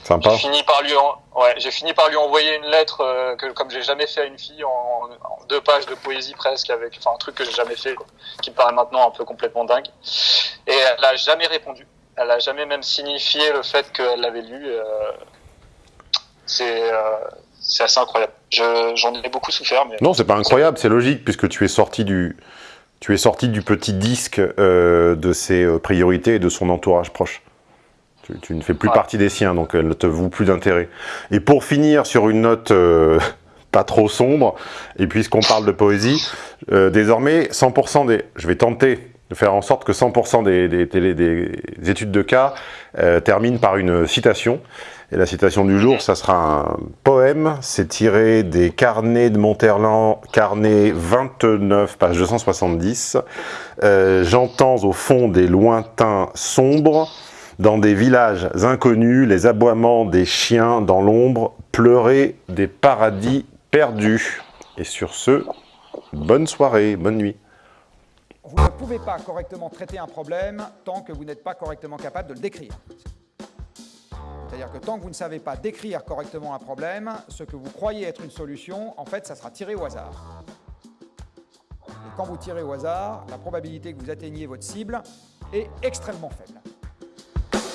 Sympa. J'ai fini par lui, en- ouais, j'ai fini par lui envoyer une lettre euh, que comme j'ai jamais fait à une fille en, en deux pages de poésie presque avec, enfin un truc que j'ai jamais fait, quoi, qui me paraît maintenant un peu complètement dingue. Et elle a jamais répondu. Elle a jamais même signifié le fait qu'elle l'avait lu. euh, c'est euh, c'est assez incroyable. Je- J'en ai beaucoup souffert, mais Non, c'est pas incroyable, c'est logique, puisque tu es sorti du, tu es sorti du petit disque euh, de ses euh, priorités et de son entourage proche. Tu, tu ne fais plus Ouais. partie des siens, donc elle ne te voue plus d'intérêt. Et pour finir sur une note euh, pas trop sombre, et puisqu'on parle de poésie, euh, désormais, 100% des... Je vais tenter de faire en sorte que 100% des, des, des études de cas terminent par une citation. Et la citation du jour, ça sera un poème. C'est tiré des carnets de Monterland, carnet 29, page 270. Euh, J'entends au fond des lointains sombres, dans des villages inconnus, les aboiements des chiens dans l'ombre, pleurer des paradis perdus. Et sur ce, bonne soirée, bonne nuit. Vous ne pouvez pas correctement traiter un problème tant que vous n'êtes pas correctement capable de le décrire. C'est-à-dire que tant que vous ne savez pas décrire correctement un problème, ce que vous croyez être une solution, en fait, ça sera tiré au hasard. Et quand vous tirez au hasard, la probabilité que vous atteigniez votre cible est extrêmement faible.